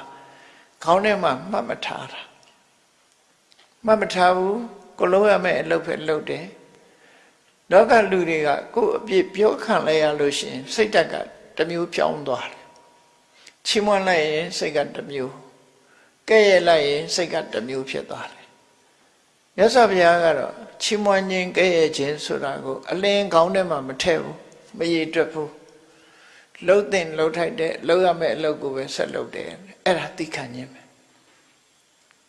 ခေါင်းထဲမှာမှတ်မထားတာမှတ်မထားဘူးကိုလုံးရမယ့်အလုပ်ပဲလုပ်တယ်လောကလူတွေကကိုယ်အပြစ်ပြောခံလိုက်ရလို့ရှိရင် စိတ်ဓာတ်ကတမျိုးပြောင်းသွားတယ်ချီးမွမ်းလိုက်ရင်စိတ်ကတမျိုးကဲ့ရဲ့လိုက်ရင်စိတ်ကတမျိုးဖြစ်သွားတယ်မြတ်စွာဘုရားကတော့ချီးမွမ်းခြင်းကဲ့ရဲ့ခြင်းဆိုတာကို အလင်းကောင်းထဲမှာမထည့်ဘူးမရည်တွက်ဘူး လှုပ်တင်လှုပ်ထိုက်တဲ့လှုပ်ရမယ့်အလုပ်ကိုပဲဆက်လုပ်တယ်အဲ့ဒါသိခံခြင်းပဲ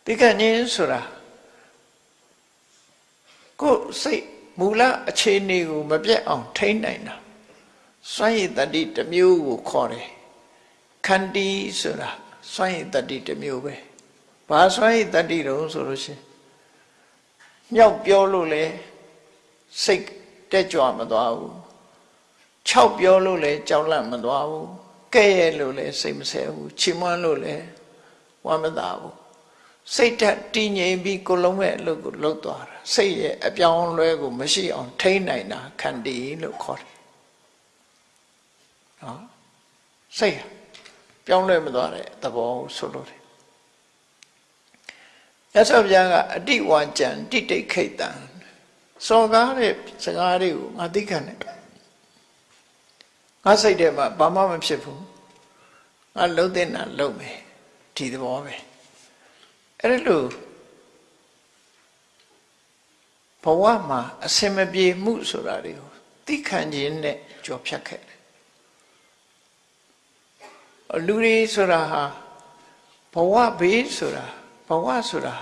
သိခံခြင်းဆိုတာကိုယ်စိတ်မူလအခြေအနေကိုမပြတ်အောင်ထိန်းနိုင်တာစွန့်ရည်တတိတစ်မျိုးကိုခေါ်တယ်ခန္တီဆိုတာစွန့်ရည်တတိတစ်မျိုးပဲဘာစွန့်ရည်တတိတုံးဆိုလို့ရှိရင်မြောက်ပြောလို့လေစိတ်တက်ကြွမသွားဘူး 6ပြောလို့လည်းကြောက်လန့်မသွားဘူးကဲ့ရဲ့လို့လည်းစိတ်မဆဲဘူးချီးမွမ်းလို့လည်းဝမ်းမသာဘူးစိတ်ဓာတ်တည်ငြိမ်ပြီးကိုလုံးမဲ့အလုပ်ကိုလုပ်သွားတာစိတ်ရဲ့အပြောင်းလဲကိုမရှိအောင်ထိန်းနိုင်တာခန္တီလို့ခေါ်တယ်နော်စိတ်ဟာပြောင်းလဲမသွားတဲ့သဘောဆိုလို့တယ်ရသော်ဗျာကအတိဝါကြံတိတိတ်ခိတ်တံစော်ကားတဲ့စကားတွေကိုငါသိခံတယ် ငါစိတ်ထဲမှာဘာမှမဖြစ်ဘူးငါလုံးတဲ့နာလုံးမယ်ဒီသဘောပဲအဲ့လိုဘဝမှာအစင်မပြေမှုဆိုတာတွေကိုသိခံခြင်းနဲ့ကြော်ဖြတ်ခဲ့တယ်လူတွေဆိုတာဟာဘဝဘေးဆိုတာဘဝဆိုတာ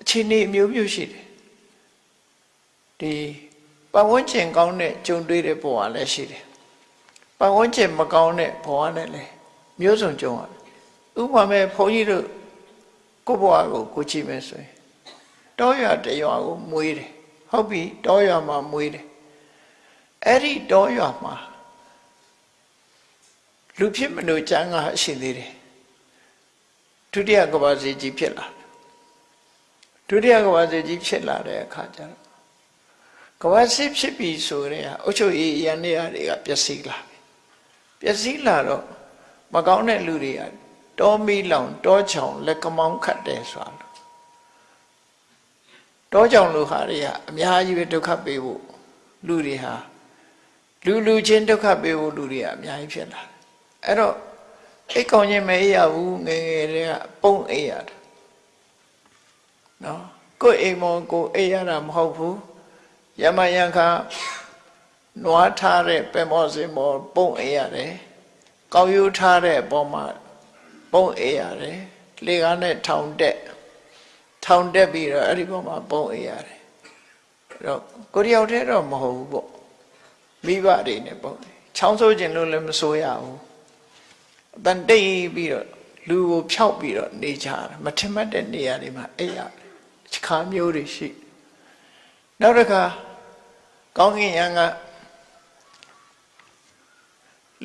အခြေအနေအမျိုးမျိုးရှိတယ်ဒီပတ်ဝန်းကျင်ကောင်းတဲ့ကြုံတွေ့တဲ့ဘဝလည်းရှိတယ် ပတ်ဝန်းကျင်မကောင်းတဲ့ဘဝနဲ့လည်းမျိုးစုံကြုံရတယ်ဥပမာမဲ့ဘုန်းကြီးတို့ကိုယ့်ဘဝကိုကိုကြည့်မယ်ဆိုရင်တောရွာတရွာကိုမွေးတယ်ဟုတ်ပြီတောရွာမှာမွေးတယ်အဲ့ဒီတောရွာမှာလူဖြစ်မလို့ကျမ်းကရှိသေးတယ်ဒုတိယကဘာစီကြီးဖြစ်လာဒုတိယကဘာစီကြီးဖြစ်လာတဲ့အခါကျတော့ကဘာစီဖြစ်ပြီဆိုရင်အုတ်ချုပ်ရေးရန်နေရတွေကပျက်စီးလာ ပြီပျက်စီးလာတော့မကောင်းတဲ့လူတွေကတောမီလောင်တောချောင်လက်ကမောင်းခတ်တယ်ဆိုတာလို့တောချောင်လူဟာတွေကအများကြီးပဲဒုက္ခပေးဖို့လူတွေဟာလူလူချင်းဒုက္ခပေးဖို့လူတွေကအများကြီးဖြစ်လာတယ်အဲ့တော့အိတ်ကောင်းခြင်းမအေးရဘူးငယ်ငယ်တွေကပုံအေးရတယ်နော်ကိုယ်အိမ်မောကိုအေးရတာမဟုတ်ဘူးယမယံခါ နွားထားတဲ့ပဲမောစင်မောပုံအေးရတယ်ကောက်ယူထားတဲ့အပေါ်မှာပုံအေးရတယ်လေကားနဲ့ထောင်တက်ထောင်တက်ပြီးတော့အဲ့ဒီပေါ်မှာပုံအေးရတယ်အဲ့တော့ကိုတယောက်တည်းတော့မဟုတ်ဘူးပေါ့မိဘတွေနဲ့ပုံချောင်းဆိုးခြင်းလို့လည်းမဆိုးရဘူးအတန်တိတ်ပြီးတော့လူကိုဖြောက်ပြီးတော့နေကြတယ်မထင်မှတ်တဲ့နေရာတွေမှာအဲ့ရခါမျိုးတွေရှိနောက်တစ်ခါကောင်းကင်ယံက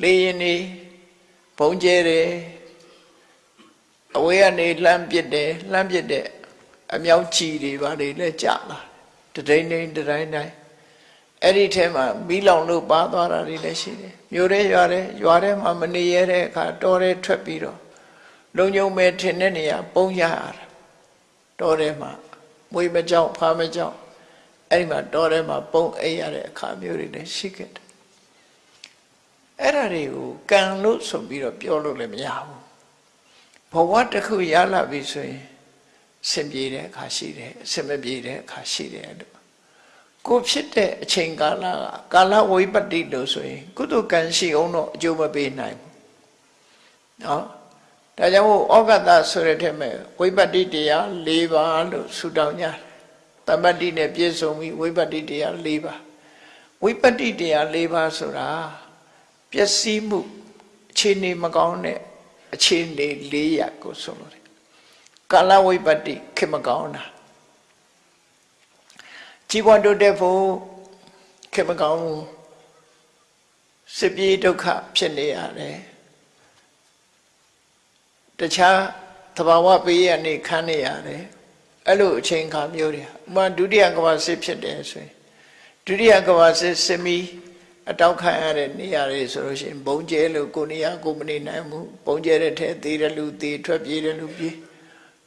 လေရင်နေဘုံကျဲတယ်အဝေးကနေလှမ်းပစ်တယ်လှမ်းပစ်တဲ့အမြောက်ချီတွေဘာတွေလဲကြာလာတဒိန်ဒိန်တတိုင်းတိုင်းအဲ့ဒီထဲမှာမီးလောင်လို့ပါသွားတာတွေလည်းရှိတယ်မြို့ထဲရွာထဲရွာထဲမှာမနေရတဲ့အခါတောထဲထွက်ပြီးတော့လုံုံမဲ့ထင်တဲ့နေရာပုံရရတာတောထဲမှာမွေးမကြောက်ဖားမကြောက်အဲ့ဒီမှာတောထဲမှာပုံအိပ်ရတဲ့အခါမျိုးတွေလည်းရှိခဲ့တယ် အဲ့ဒါတွေကိုကံလို့ဆိုပြီးတော့ပြောလို့လည်းမရဘူးဘဝတစ်ခုရလာပြီဆိုရင်ဆင်ပြေတဲ့အခါရှိတယ်အဆင်မပြေတဲ့အခါရှိတယ်လို့ကိုဖြစ်တဲ့အချိန်ကာလကကာလဝိပတ္တိလို့ဆိုရင် ကုသကံရှိအောင်တော့အကျိုးမပေးနိုင်ဘူးနော်ဒါကြောင့်မို့ဩဂတဆိုတဲ့ထက်မဲ့ဝိပတ္တိတရား၄ပါးလို့ဆူတောင်းကြတယ်တမ္ပတ္တိနဲ့ပြည့်စုံပြီးဝိပတ္တိတရား၄ပါးဝိပတ္တိတရား၄ပါးဆိုတာ ပျက်စီးမှုအခြေအနေမကောင်းတဲ့အခြေအနေ၄ရပ်ကိုဆိုလို့တယ်ကာလဝိပတ္တိခေမကောင်းတာကြီးပွားတိုးတက်ဖို့ခေမကောင်းဘူးစစ်ပြေးဒုက္ခဖြစ်နေရတယ်တခြားသဘာဝပေးရနေခန်းနေရတယ်အဲ့လိုအချိန်ခါမျိုးတွေဥမာဒုတိယကမ္ဘာစစ်ဖြစ်တယ်ဆိုရင်ဒုတိယကမ္ဘာစစ်စစ်မီ အတောက်ခံရတဲ့နေရာတွေဆိုလို့ရှိရင်ဘုံကျဲလို့ကိုနေရာကိုမနေနိုင်ဘူးဘုံကျဲတဲ့ထဲသေးတယ်လူသေးထွက်ပြေးတယ်လူပြေး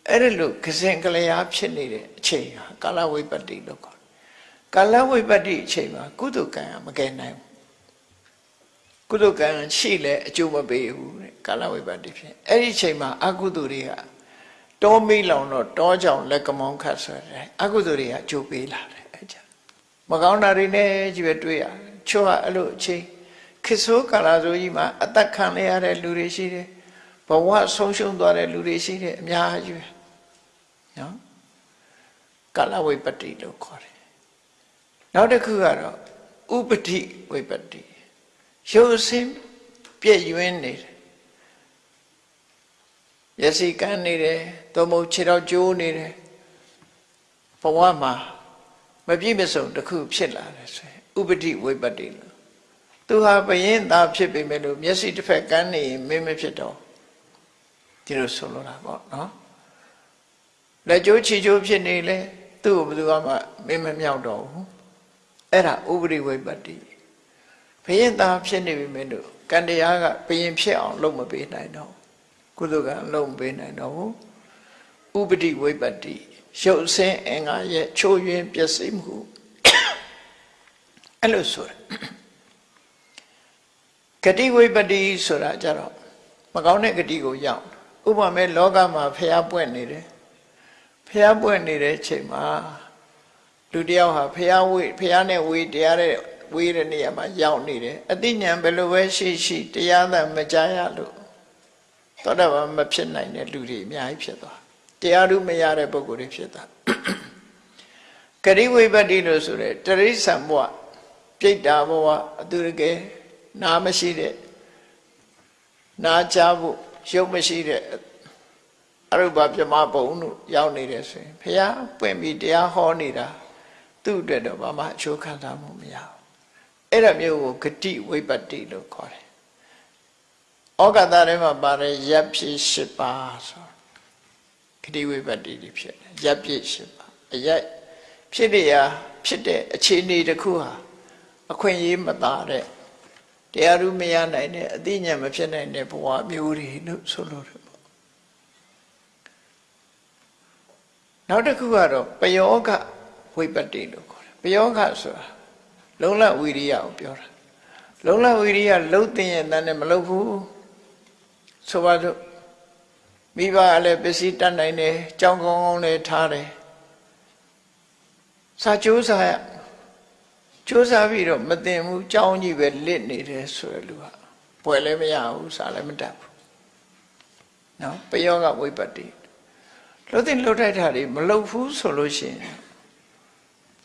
အဲ့ဒါလို့ကစင်ကလျာဖြစ်နေတဲ့အချိန်ဟာကာလဝိပတ္တိလို့ခေါ်ကာလဝိပတ္တိအချိန်မှာကုသကံမကယ်နိုင်ဘူးကုသကံရှိလဲအကျိုးမပေးဘူးတဲ့ကာလဝိပတ္တိဖြစ်အဲ့ဒီအချိန်မှာအကုသိုလ်တွေကတောမိလောင်တော့တောကြောင်လက်ကမောင်းခတ်ဆိုတဲ့အကုသိုလ်တွေကအကျိုးပေးလာတယ်အဲ့ကြမကောင်းတာတွေနဲ့ကြီးပဲတွေ့ရတယ် ချို့ကအဲ့လိုအချိန်ခေဆိုးကာလဆိုကြီးမှာအသက်ခံရတဲ့လူတွေရှိတယ်ဘဝဆုံးရှုံးသွားတဲ့လူတွေရှိတယ်အများကြီးပဲနော်ကာလဝိပတ္တိလို့ခေါ်တယ်နောက်တစ်ခုကတော့ဥပတိဝိပတ္တိရုပ်ဆင်းပြည့်ရွင်းနေတယ်ရစီကန်းနေတယ်သို့မဟုတ်ခြေတော်ကျိုးနေတယ်ဘဝမှာ မပြည့်မစုံတစ်ခုဖြစ်လာတယ်ဆိုရင်ဥပတိဝိပတ္တိလို့သူဟာဘယင်းသားဖြစ်ပေမဲ့လို့မျက်စိတစ်ဖက်ကန်းနေရင်မင်းမဖြစ်တော့ဒီလိုဆိုလိုတာပေါ့နော်လက်ကျိုးချီကျိုးဖြစ်နေလေသူ့ကိုဘယ်သူမှမင်းမမြောက်တော့ဘူးအဲ့ဒါဥပရိဝိပတ္တိဘယင်းသားဖြစ်နေပြီမင်းတို့ကံတရားကဘယင်းဖြစ်အောင်လုပ်မပေးနိုင်တော့ကုသကံလုပ်မပေးနိုင်တော့ဘူးဥပတိဝိပတ္တိ ရုပ်ဆင်းအင်္ဂါရဲ့ချိုးယွင်းပျက်စီးမှုအဲ့လိုဆိုတယ်ဂတိဝိပတ္တိဆိုတာကြတော့မကောင်းတဲ့ဂတိကိုရောက်ဥပမာလောကမှာဖျားပွင့်နေတယ်ဖျားပွင့်နေတဲ့ချိန်မှာလူတယောက်ဟာဖျားဝေးဖျားနဲ့ဝေးတရားတဲ့ဝေးတဲ့နေရာမှာရောက်နေတယ်အတိညာဘယ်လိုပဲရှိရှိတရားသာမကြားရလို့သောတာပန်မဖြစ်နိုင်တဲ့လူတွေအများကြီးဖြစ်သွား တရားဓုမရတဲ့ပုဂ္ဂိုလ်တွေဖြစ်သွားဂရိဝိပတ္တိလို့ဆိုရဲတရိစ္ဆာန်ဘဝပြိတ္တာဘဝအတူတကယ်နားမရှိတဲ့နားချဖို့ရုပ်မရှိတဲ့အရုပပြမဘုံတို့ရောက်နေတယ်ဆိုရင်ဘုရားပွင့်ပြီးတရားဟောနေတာသူ့အတွက်တော့ဘာမှအချိုးခံစားမှုမရဘူးအဲ့ဒါမျိုးကိုဂတိဝိပတ္တိလို့ခေါ်တယ်ဩဃတထဲမှာပါတယ်ရပ်ဖြစ်၈ပါးဆို ဂတိဝိပတ္တိဖြစ်တယ်ရပ်ဖြစ်၈ပါးအရက်ဖြစ်ရဖြစ်တဲ့အခြေအနေတစ်ခုဟာအခွင့်အရေးမသာတဲ့တရားဥမရနိုင်တဲ့အသိဉာဏ်မဖြစ်နိုင်တဲ့ဘဝမျိုးတွေလို့ဆိုလို့တယ်ပေါ့နောက်တစ်ခုကတော့ပယောဂဝိပတ္တိလို့ခေါ်တယ်ပယောဂဆိုတာလုံလဝိရိယကိုပြောတာလုံလဝိရိယလှုပ်တဲ့ရဲ့တန်းနဲ့မလှုပ်ဘူးဆိုပါတော့ မိဘကလည်းပစ္စည်းတတ်နိုင်တယ်ကြောင်းကောင်းကောင်းလည်းထားတယ်စာကြိုးစားရကြိုးစားပြီးတော့မတင်ဘူးကြောင်းကြီးပဲလစ်နေတယ်ဆိုရလူကပွဲလည်းမရဘူးစားလည်းမတတ်ဘူးနော်ပယောကဝိပတ္တိလှုပ်တဲ့လှုပ်ထိုက်တာတွေမလှုပ်ဘူးဆိုလို့ရှိရင်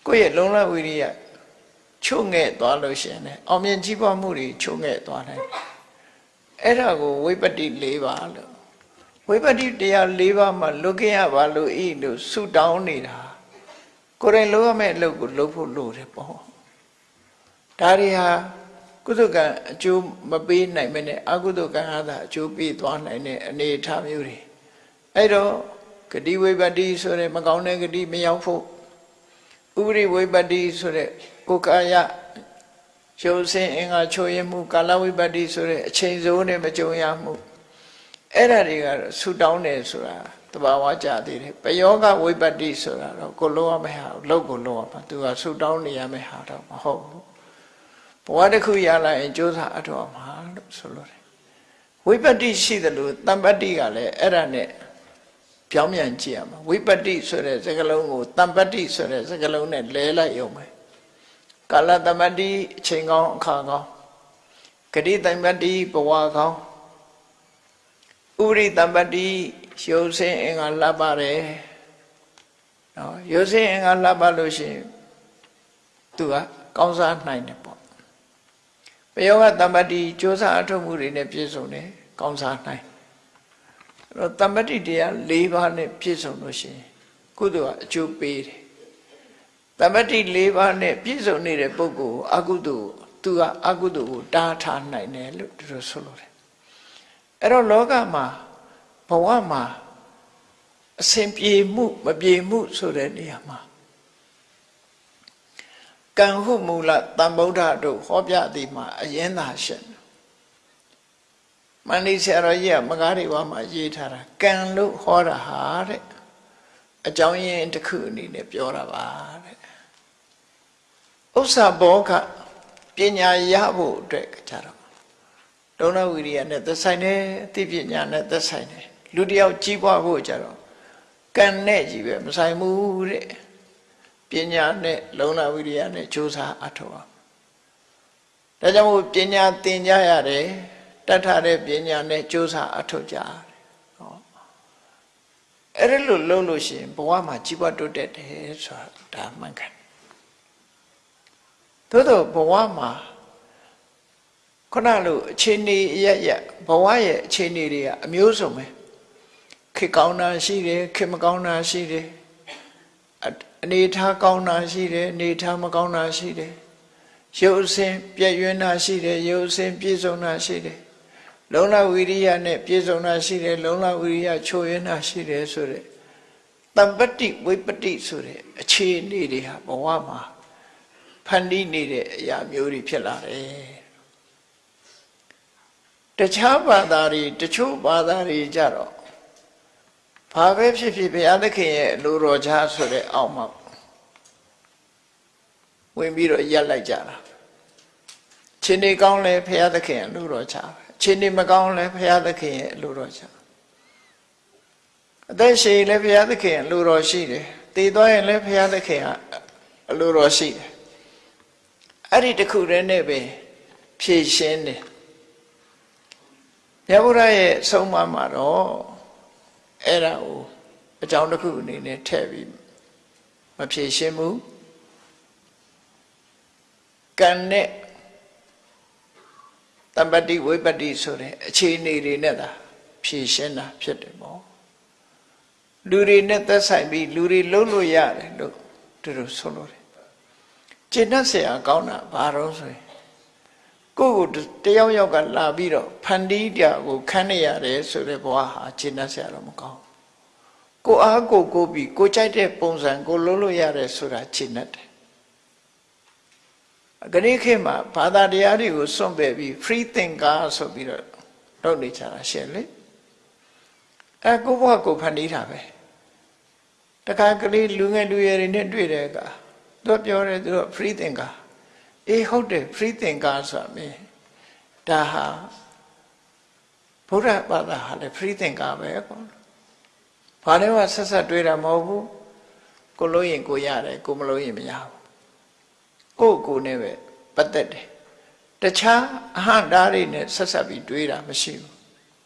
ကိုယ့်ရဲ့လုံလဝိရိယချုံငဲ့သွားလို့ရှိရင်အောင်မြင်ကြီးပွားမှုတွေချုံငဲ့သွားတယ်အဲ့ဒါကိုဝိပတ္တိ၄ပါးလို့ ဝိပတ္တိတရား၄ပါးမှာလွတ်ခဲ့ရပါလို့ဤလို့ဆုတောင်းနေတာကိုယ်တိုင်လုပ်ရမယ့်အလုပ်ကိုလုပ်ဖို့လိုတယ်ပေါ့ဒါတွေဟာကုသကံအကျိုးမပေးနိုင်မနဲ့အကုသကံဟာသာအကျိုးပေးသွားနိုင်တဲ့အနေအထားမျိုးတွေအဲ့တော့ဂတိဝိပတ္တိဆိုတဲ့မကောင်းတဲ့ဂတိမရောက်ဖို့ဥပရိဝိပတ္တိဆိုတဲ့ကိုယ်ကာယရုပ်ဆင်းအင်္ဂါချိုးရမှုကာလဝိပတ္တိဆိုတဲ့အချိန်စိုးနဲ့မကြုံရမှု အဲ့ဒါတွေကတော့ဆူတောင်းတယ်ဆိုတာတဘာဝကြသေးတယ်ပယောဂဝိပတ္တိဆိုတာတော့ကိုလုံးရမယ့်ဟာလောက်ကိုလုံးရမှာသူကဆူတောင်းနေရမယ့်ဟာတော့မဟုတ်ဘူးဘဝတစ်ခုရလာရင်ကြိုးစားအထောက်မှာလို့ဆိုလို့တယ်ဝိပတ္တိရှိတယ်လို့တမ္ပတ္တိကလည်းအဲ့ဒါနဲ့ပြောင်းပြန်ကြည့်ရမှာဝိပတ္တိဆိုတဲ့စကားလုံးကိုတမ္ပတ္တိဆိုတဲ့စကားလုံးနဲ့လဲလိုက်ရုံပဲကာလတမ္ပတ္တိအချိန်ကောင်းအခါကောင်းဂတိတမ္ပတ္တိဘဝကောင်း ဥရိတမ္ပတ္တိရုပ်ဆင်းအင်္ဂါလှပ်ပါတယ်နော်ရုပ်ဆင်းအင်္ဂါလှပ်ပါလို့ရှိရင်သူကကောင်းစားနိုင်တယ်ပေါ့ပယောဂတမ္ပတ္တိစ조사အထုပ်မှုတွေနဲ့ပြည့်စုံတယ်ကောင်းစားနိုင်အဲ့တော့တမ္ပတ္တိတရား၄ပါးနဲ့ပြည့်စုံလို့ရှိရင်ကုသိုလ်ကအကျိုးပေးတယ်တမ္ပတ္တိ၄ပါးနဲ့ပြည့်စုံနေတဲ့ပုဂ္ဂိုလ်အကုသိုလ်သူကအကုသိုလ်ကိုတားထားနိုင်တယ်လို့သူတို့ဆိုလို့တယ် အဲ့တော့လောကမှာဘဝမှာအစဉ်ပြေမှုမပြေမှုဆိုတဲ့နေရာမှာကံဟုမူလတန်ဗုဒ္ဓတို့ဟောပြသည်မှာအရင်သာရှင်မန္တိဆရာတော်ကြီးကမကားတွေဘာမှာရေးထားတာကံလို့ဟောတာဟာတဲ့အကြောင်းရင်းတစ်ခုအနေနဲ့ပြောတာပါတဲ့ဥစ္စာဘောကပညာရဖို့အတွက်ကြတော့ ဒုဏဝိရိယနဲ့သက်ဆိုင်တယ်အသိပညာနဲ့သက်ဆိုင်တယ်လူတယောက်ကြီးပွားဖို့ကြတော့ကံနဲ့ကြီးပဲမဆိုင်ဘူးတဲ့ပညာနဲ့လုံလဝိရိယနဲ့ကြိုးစားအထောက်အောင်ဒါကြောင့်မို့ပညာသင်ကြရတယ်တတ်ထားတဲ့ပညာနဲ့ကြိုးစားအထောက်ကြရတယ်ဟောအဲ့ဒါလို့လုံးလို့ရှိရင်ဘဝမှာကြီးပွားတိုးတက်တယ်ဆိုတာဒါမှန်ကန်သို့တော့ဘဝမှာ ခုနလိုအခြေအနေရရဘဝရဲ့အခြေအနေတွေကအမျိုးစုံပဲခေကောင်းတာရှိတယ်ခေမကောင်းတာရှိတယ်အနေထားကောင်းတာရှိတယ်အနေထားမကောင်းတာရှိတယ်ရုပ်အစဉ်ပြည့်ရွံ့တာရှိတယ်ရုပ်အစဉ်ပြည့်စုံတာရှိတယ်လုံလဝိရိယနဲ့ပြည့်စုံတာရှိတယ်လုံလဝိရိယချိုးရင်းတာရှိတယ်ဆိုတဲ့တမ္ပတိဝိပတိဆိုတဲ့အခြေအနေတွေဟာဘဝမှာဖန်တီးနေတဲ့အရာမျိုးတွေဖြစ်လာတယ် တခြားဘာသာတွေတချို့ဘာသာတွေကြတော့ဘာပဲဖြစ်ဖြစ်ဘုရားသခင်ရဲ့လူတော်ချားဆိုတဲ့အောက်မှာဝင်ပြီးတော့ရက်လိုက်ကြတာချင်းနေကောင်းလဲဘုရားသခင်ရဲ့လူတော်ချားပဲချင်းနေမကောင်းလဲဘုရားသခင်ရဲ့လူတော်ချားအသက်ရှင်လည်းဘုရားသခင်လူတော်ရှိတယ်တည်သွားရင်လည်းဘုရားသခင်ကအလူတော်ရှိတယ်အဲ့ဒီတခုတည်းနဲ့ပဲဖြည့်ရှင်းတယ် မြတ်ဗုဒ္ဓရဲ့ဆုံးမမှာတော့အဲ့ဒါကိုအကြောင်းတစ်ခုအနေနဲ့ထည့်ပြီးမဖြည့်ရှင်းဘူးကံနဲ့တမ္ပတိဝိပတိဆိုတဲ့အခြေအနေတွေနဲ့သာဖြည့်ရှင်းတာဖြစ်တယ်ပေါ့လူတွေနဲ့သက်ဆိုင်ပြီးလူတွေလုံးလို့ရတယ်လို့သူတို့ဆိုလို့တယ်ကျင့်တတ်เสียကောင်းတာဘာတော့ဆိုရင် ကိုယ့်ကိုတယောက်ယောက်ကလာပြီးတော့ဖန်တီးတာကိုခန်းနေရတယ်ဆိုတဲ့ဘဝဟာရှင်းတတ်ဆရာတော့မကောင်းကိုအားကိုကိုပြီးကိုကြိုက်တဲ့ပုံစံကိုလုံးလို့ရတယ်ဆိုတာရှင်းတတ်တယ်ဂရိခေတ်မှာဘာသာတရားတွေကိုစွန့်ပယ်ပြီး free thinker ဆိုပြီးတော့လုပ်နေကြတာရှယ်လေအဲကိုဘဝကိုဖန်တီးတာပဲတခါကလေးလူငယ်လူရွယ်တွေနဲ့တွေ့တဲ့အခါသူပြောတယ်သူက free thinker အေးဟုတ်တယ် free thinker ဆိုတာမင်းဒါဟာဘုရားဘာသာဟာလေ free thinker ပဲကွာဘာလဲကဆက်ဆက်တွေးတာမဟုတ်ဘူးကိုလို့ရင်ကိုရတယ်ကိုမလို့ရင်မရဘူးကိုကိုနဲ့ပဲပတ်သက်တယ်တခြားအဟံဓာတ်တွေနဲ့ဆက်ဆက်ပြီးတွေးတာမရှိဘူး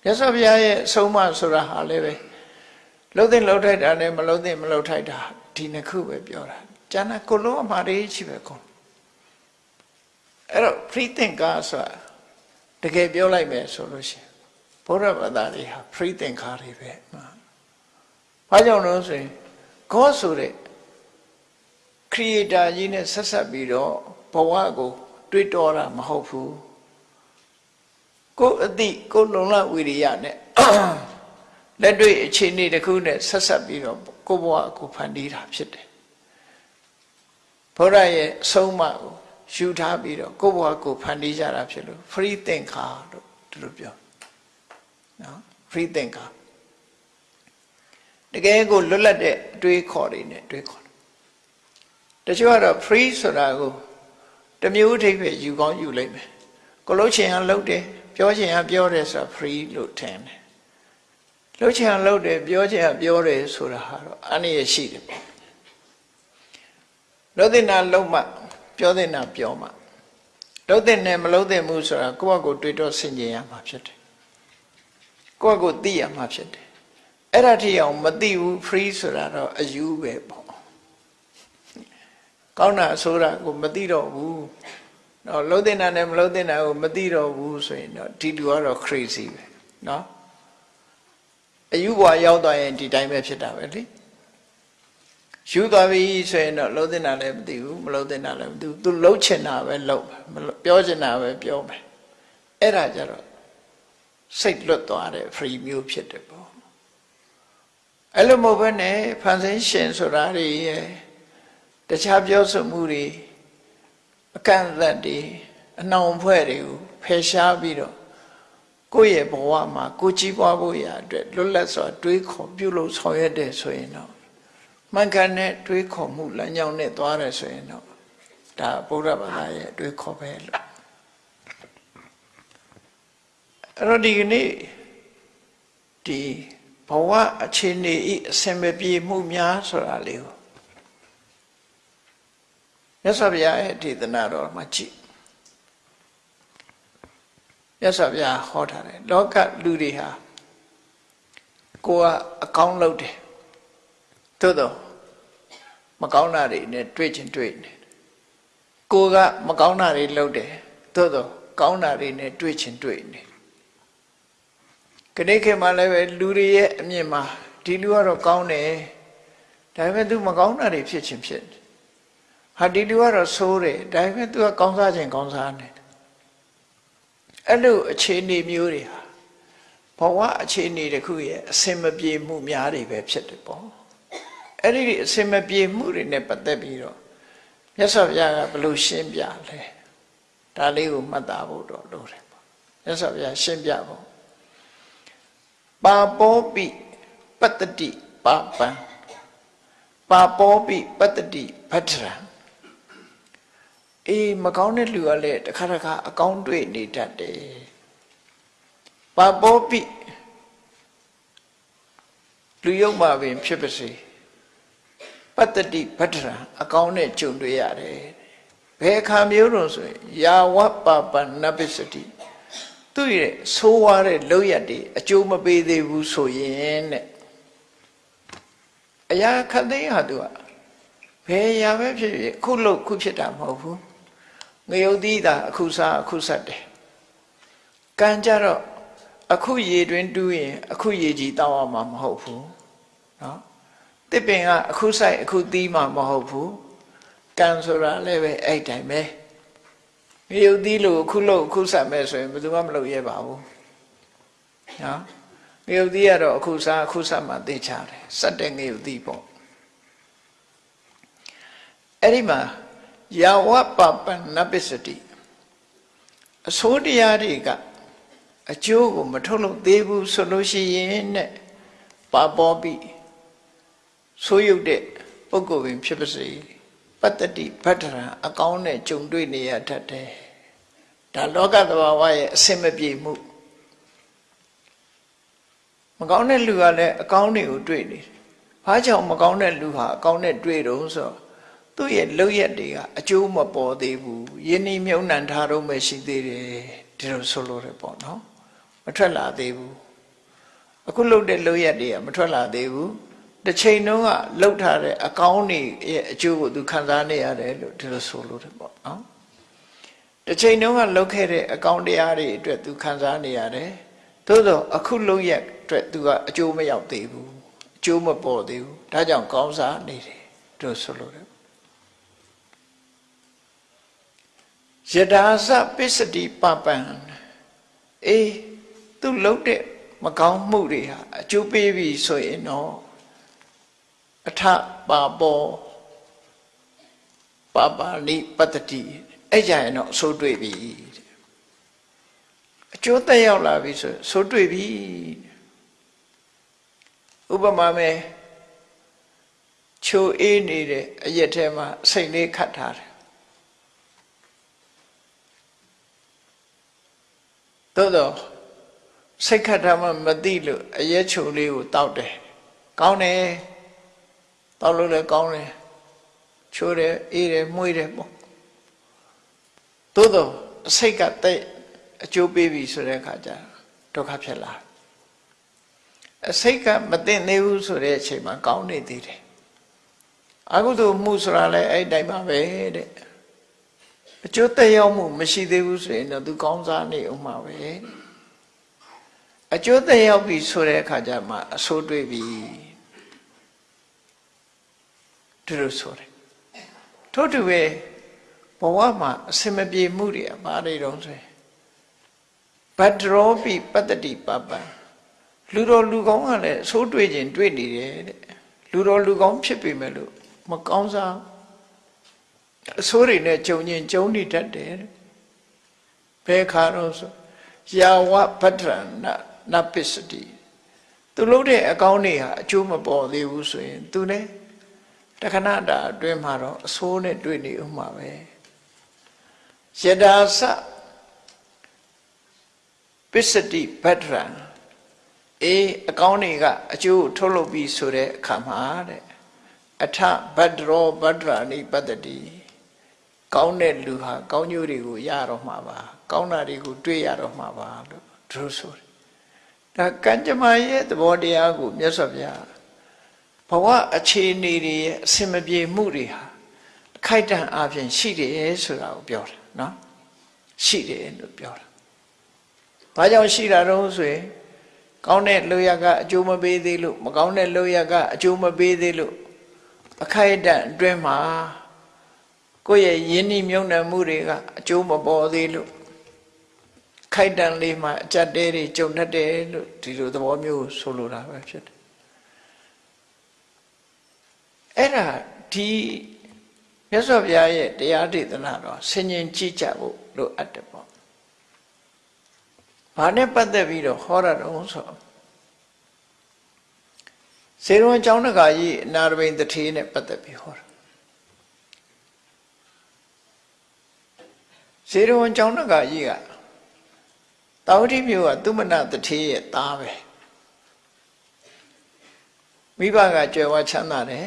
မြတ်စွာဘုရားရဲ့အဆုံးအမဆိုတာဟာလည်းပဲလှုပ်တဲ့လှုပ်ထိုက်တာနဲ့မလှုပ်တဲ့မလှုပ်ထိုက်တာဒီနှစ်ခုပဲပြောတာကျန်တာကိုလုံးအမှားတွေရှိပဲကုန် အဲ့တော့ free thinker ဆိုတာတကယ်ပြောလိုက်မယ်ဆိုလို့ရှိရင်ဘုရားဘာသာတွေဟာ free thinker တွေပဲဘာကြောင့်လဲဆိုရင် God ဆိုတဲ့ creator ကြီးနဲ့ဆက်ဆက်ပြီးတော့ဘဝကို တွေးတောတာမဟုတ်ဘူးကိုယ်အတိကိုယ်လုံလဝိရိယနဲ့လက်တွေ့အခြေအနေတစ်ခုနဲ့ဆက်ဆက်ပြီးတော့ကိုယ်ဘဝကိုဖန်တီးတာဖြစ်တယ်ဘုရားရဲ့အဆုံးအမကို ယူထားပြီးတော့ကိုယ့်ဘဝကိုဖန်တီးကြတာဖြစ်လို့ free thinker လို့သူတို့ပြောနော် free thinker တကယ်ကိုလွတ်လပ်တဲ့အတွေးခေါ်တွေနဲ့တွေးခေါ်တယ်တချို့ကတော့ free ဆိုတာကိုတမျိုးအထိပ်ပဲယူကောင်းယူလိုက်မယ်ကိုလှုပ်ချင်အောင်လှုပ်တယ်ပြောချင်အောင်ပြောတယ်ဆိုတာ free လို့ထင်တယ်လှုပ်ချင်အောင်လှုပ်တယ်ပြောချင်အောင်ပြောတယ်ဆိုတာဟာတော့အနည်းရရှိတယ်ပေါ့လှုပ်တဲ့နာလှုပ်မှ ပြောတဲ့နာပြောမှလှုပ်တဲ့နဲ့မလှုပ်တဲ့မှုဆိုတာကိုယ့်အကိုတွေးတော့ဆင်ခြင်ရမှာဖြစ်တယ်ကိုယ့်အကိုသိရမှာဖြစ်တယ်အဲ့ဒါထိအောင်မသိဘူး free ဆိုတာတော့အယူပဲပေါ့ကောင်းတာအဆိုးတာကိုမသိတော့ဘူးတော့လှုပ်တဲ့နာနဲ့မလှုပ်တဲ့နာကိုမသိတော့ဘူးဆိုရင်တော့ဒီလူကတော့ crazy ပဲเนาะအယူဘွားရောက်သွားရင်ဒီတိုင်းပဲဖြစ်တာပဲလေ ယူသွားပြီဆိုရင်တော့လုံးတင်တာလည်းမသိဘူးမလုံးတင်တာလည်းမသိဘူးသူလှုပ်ချင်တာပဲလှုပ်ပြောချင်တာပဲပြောမယ်အဲ့ဒါကြတော့စိတ်လွတ်သွားတဲ့ free မျိုးဖြစ်တယ်ပေါ့အဲ့လိုမဟုတ်ဘဲနဲ့ဖန်ဆင်းရှင်ဆိုတာတွေရဲ့တခြားပြောဆိုမှုတွေအကန့်အသတ်တွေအနှောင်ဖွဲ့တွေကိုဖယ်ရှားပြီးတော့ကိုယ့်ရဲ့ဘဝမှာကိုကြီးပွားဖို့ရအတွက်လွတ်လပ်စွာတွေးခေါ်ပြုလုပ်ဆောင်ရွက်တယ်ဆိုရင်တော့ မှန်ကန်တဲ့တွေးခေါ်မှုလမ်းကြောင်းနဲ့သွားတယ်ဆိုရင်တော့ဒါဗုဒ္ဓဘာသာရဲ့တွေးခေါ်ပဲလို့အဲ့တော့ဒီကနေ့ဒီဘဝအခြေအနေဤအစင်မပြေမှုများဆိုတာလေးကိုမြတ်စွာဘုရားရဲ့ဒေသနာတော်မှာကြည့်မြတ်စွာဘုရားဟောထားတယ်လောကလူတွေဟာကိုကအကောင်းလုပ်တယ် သို့တော့မကောင်းတာတွေနဲ့တွေ့ချင်းတွေ့နေကိုကမကောင်းတာတွေလုပ်တယ်သို့တော့ကောင်းတာတွေနဲ့တွေ့ချင်းတွေ့နေခဏခေတ်မှလည်းပဲလူတွေရဲ့အမြင်မှာဒီလူကတော့ကောင်းတယ်ဒါပေမဲ့သူမကောင်းတာတွေဖြစ်ချင်းဖြစ်ဟာဒီလူကတော့ဆိုးတယ်ဒါပေမဲ့ तू ကကောင်းစားခြင်းကောင်းစားနေတယ်အဲ့လိုအခြေအနေမျိုးတွေဟာဘဝအခြေအနေတစ်ခုရဲ့အစင်မပြေမှုများတွေပဲဖြစ်တယ်ပေါ့ အဲ့ဒီအစင်မပြေမှုတွေနဲ့ပတ်သက်ပြီးတော့မြတ်စွာဘုရားကဘယ်လိုရှင်းပြလဲဒါလေးကိုမှတ်သားဖို့တော့လိုတယ်ပေါ့မြတ်စွာဘုရားရှင်းပြဖို့ပါပောပိပတ္တိပါပံပါပောပိပတ္တိဗတ္ထရံအေးမကောင်းတဲ့လူကလည်းတစ်ခါတစ်ခါအကောင်းတွေ့နေတတ်တယ်ပါပောပိလူယုံမှာပင်ဖြစ်ပါစေ ပတ္တိဗတ္ထရံအကောင်းနဲ့ကြုံတွေ့ရတယ်ဘယ်အခါမျိုးတော့ဆိုရင်ယာဝပပနပစ္စတိသူ့ရဲ့ဆိုးဝါးတဲ့လောက်ရတွေအကျိုးမပေးသေးဘူးဆိုရင်တဲ့အရာခတ်သိမ်းဟာသူကဘယ်အရာပဲဖြစ်ဖြစ်ခုလို့ခုဖြစ်တာမဟုတ်ဘူးငရုတ်သီးတာအခုစားအခုဆက်တယ်ကံကြတော့အခုရေတွင်တူးရင်အခုရေကြီးတောင်းရမှာမဟုတ်ဘူးเนาะ တစ်ပင်ကအခုဆိုင်အခုသီးမှမဟုတ်ဘူးကံဆိုတာလည်းပဲအဲ့တိုင်းပဲမယုတ်သီးလို့အခုလို့အခုဆက်မဲ့ဆိုရင်ဘယ်သူမှမလုပ်ရပါဘူးနော်ငရုတ်သီးကတော့အခုစားအခုစားမှသိချတယ်စက်တဲ့ငရုတ်သီးပေါ့အဲ့ဒီမှာယာဝပပနပစ္စတိအစိုးတရားတွေကအကျိုးကိုမထုတ်လို့သေးဘူးဆိုလို့ရှိရင်နဲ့ပါပေါ်ပြီး ဆိုးရုပ်တဲ့ပုဂ္ဂိုလ်ပင်ဖြစ်ပါစေပတ္တိဗတ္တရံအကောင်းနဲ့ကြုံတွေ့နေရတတ်တယ်ဒါလောကသဘာဝရဲ့အစင်မပြေမှုမကောင်းတဲ့လူကလည်းအကောင်းတွေကိုတွေ့နေတယ်ဘာကြောင့်မကောင်းတဲ့လူဟာအကောင်းနဲ့တွေ့တော့ဆိုတော့သူ့ရဲ့လောက်ရက်တွေကအကျိုးမပေါ်သေးဘူးယင်းနှမြုံနှံထားတော့မှရှိသေးတယ်ဒီလိုဆိုလို့ရပေါ့နော်မထွက်လာသေးဘူးအခုလုတ်တဲ့လောက်ရက်တွေကမထွက်လာသေးဘူး တစ်ချိန်တုန်းကလှုပ်ထားတဲ့အကောင်းတွေရဲ့အကျိုးကိုသူခံစားနေရတယ်လို့ဒီလိုဆိုလို့ရပေါ့နော်တစ်ချိန်တုန်းကလှုပ်ခဲ့တဲ့အကောင်းတရားတွေအတွက်သူခံစားနေရတယ်သို့တော့အခုလှုပ်ရက်အတွက်သူကအကျိုးမရောက်သေးဘူးအကျိုးမပေါ်သေးဘူးဒါကြောင့်ကောင်းစားနေတယ်တို့ဆိုလို့ရယဒါစပစ္စတိပပံအေးသူလှုပ်တဲ့မကောင်းမှုတွေဟာအကျိုးပေးပြီဆိုရင်တော့ အထပါပေါ်ပါပါဠိပတ္တိအဲ့ကြရင်တော့ဆိုးတွေ့ပြီအကျိုးသက်ရောက်လာပြီဆိုဆိုးတွေ့ပြီဥပမာမဲ့ချိုအေးနေတဲ့အရက်ထဲမှာစိတ်လေးခတ်ထားတယ်သို့တော့စိတ်ခတ်ထားမှမသိလို့အရက်ချိုလေးကိုတောက်တယ်ကောင်းတယ် တောက်လို့လည်းကောင်းတယ်ချိုးတယ်အေးတယ်မှုေးတယ်ပေါ့သို့တော့စိတ်ကတဲ့အကျိုးပေးပြီဆိုတဲ့အခါကျဒုက္ခဖြစ်လာအစိတ်ကမသိနေဘူးဆိုတဲ့အချိန်မှာကောင်းနေသေးတယ်အကုသိုလ်မှုဆိုတာလည်းအဲ့တိုင်းပါပဲတဲ့အကျိုးသက်ရောက်မှုမရှိသေးဘူးဆိုရင်တော့သူကောင်းစားနေအောင်မှာပဲအကျိုးသက်ရောက်ပြီဆိုတဲ့အခါကျမှအဆိုးတွေ့ပြီ ဒီလိုဆိုတယ်ထို့တူပဲဘဝမှာအစင်မပြေမှုတွေအပါတွေတုံးဆိုရင်ဘတ်ဒရောပိပတ္တိပပံလူတော်လူကောင်းကလည်းအဆိုးတွေ့ခြင်းတွေ့နေတယ်တဲ့လူတော်လူကောင်းဖြစ်ပေမဲ့လို့မကောင်းစားအဆိုးတွေနဲ့ကြုံရင်ကြုံနေတတ်တယ်ဘယ်ခါတော့ဆိုယာဝဗတ္ထရဏနပစ္စတိသူလုပ်တဲ့အကောင်းတွေဟာအကျိုးမပေါ်သေးဘူးဆိုရင် သူလည်း တခဏတာအတွင်းမှာတော့အဆိုးနဲ့တွေ့နေဥမှာပဲယဒါစပစ္စတိဗတ္ထရံအေးအကောင်းတွေကအကျိုးထုတ်လုပ်ပြီးဆိုတဲ့အခါမှာတဲ့အထဗတ္တရောဗတ္တရာနိပတ္တိကောင်းတဲ့လူဟာကောင်းကျိုးတွေကိုရတော့မှာပါ ကောင်းတာတွေကိုတွေ့ရတော့မှာပါလို့သူတို့ဆိုတယ်ဒါကံကြမ္မာရဲ့သဘောတရားကိုမြတ်စွာဘုရား ဘဝအခြေအနေတွေရဲ့အစင်မပြေမှုတွေဟာအခိုက်တန့်အပြင်ရှိတယ်ဆိုတာကိုပြောတာနော်ရှိတယ်လို့ပြောတာဘာကြောင့်ရှိတာတော့ဆိုရင်ကောင်းတဲ့လောရကအကျိုးမပေးသေးလို့မကောင်းတဲ့လောရကအကျိုးမပေးသေးလို့အခိုက်အတန့်အတွင်းမှာကိုယ့်ရဲ့ယဉ်ဤမြုံနယ်မှုတွေကအကျိုးမပေါ်သေးလို့ခိုက်တန်လေးမှအကြက်တဲတွေကြုံတတ်တယ်လို့ဒီလိုသဘောမျိုးဆိုလိုတာပဲဖြစ်တယ် အဲ့ဒါဒီမြတ်စွာဘုရားရဲ့တရားဒေသနာတော့ဆင်ញင်ကြည့်ကြဖို့လိုအပ်တယ်ပေါ့။ဘာနဲ့ပတ်သက်ပြီးတော့ဟောရတော့ဆိုစေရုံအကြောင်းတကာကြီးအနာရဘိန်တထေးနဲ့ပတ်သက်ပြီးဟောတာစေရုံအကြောင်းတကာကြီးကတာဝတိမျိုးကသူမနတထေးရဲ့သားပဲမိဘကကြွယ်ဝချမ်းသာတယ်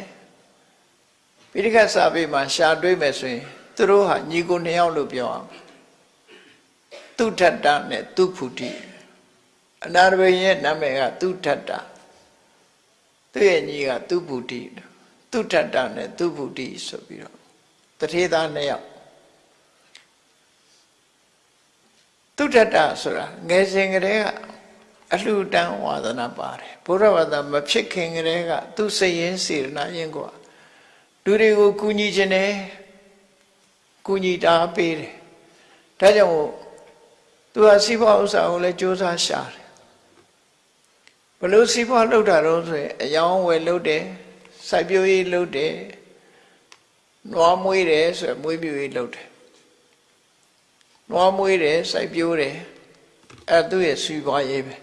ပိဋကတ်စာပေမှာရှာတွေးမယ်ဆိုရင်သူတို့ဟာညီကိုနှစ်ယောက်လို့ပြောအောင်သူထတ္တနဲ့သူဖုတိအနာရဘိရဲ့နာမည်ကသူထတ္တသူ့ရဲ့ညီကသူဖုတိသူထတ္တနဲ့သူဖုတိဆိုပြီးတော့တထေသားနှစ်ယောက်သူထတ္တဆိုတာငယ်စဉ်ကတည်းကအလှူတန်းဝါဒနာပါတယ်ဘုရားဘာသာမဖြစ်ခင်ကတည်းကသူစိတ်ရင်းစေရနာရင်ကွာ လူတွေကိုကူညီခြင်းနဲ့ကူညီတာပေးတယ်ဒါကြောင့်သူဟာစီးပွားဥစ္စာကိုလည်းစ조사ရှာတယ်ဘလို့စီးပွားလုပ်တာတော့ဆိုရင်အယောင်းဝယ်လုပ်တယ်စိုက်ပျိုးရေးလုပ်တယ်နွားမွေးတယ်ဆိုရင်မွေးပြူရေးလုပ်တယ်နွားမွေးတယ်စိုက်ပျိုးတယ်အဲသူ့ရဲ့စီးပွားရေးပဲ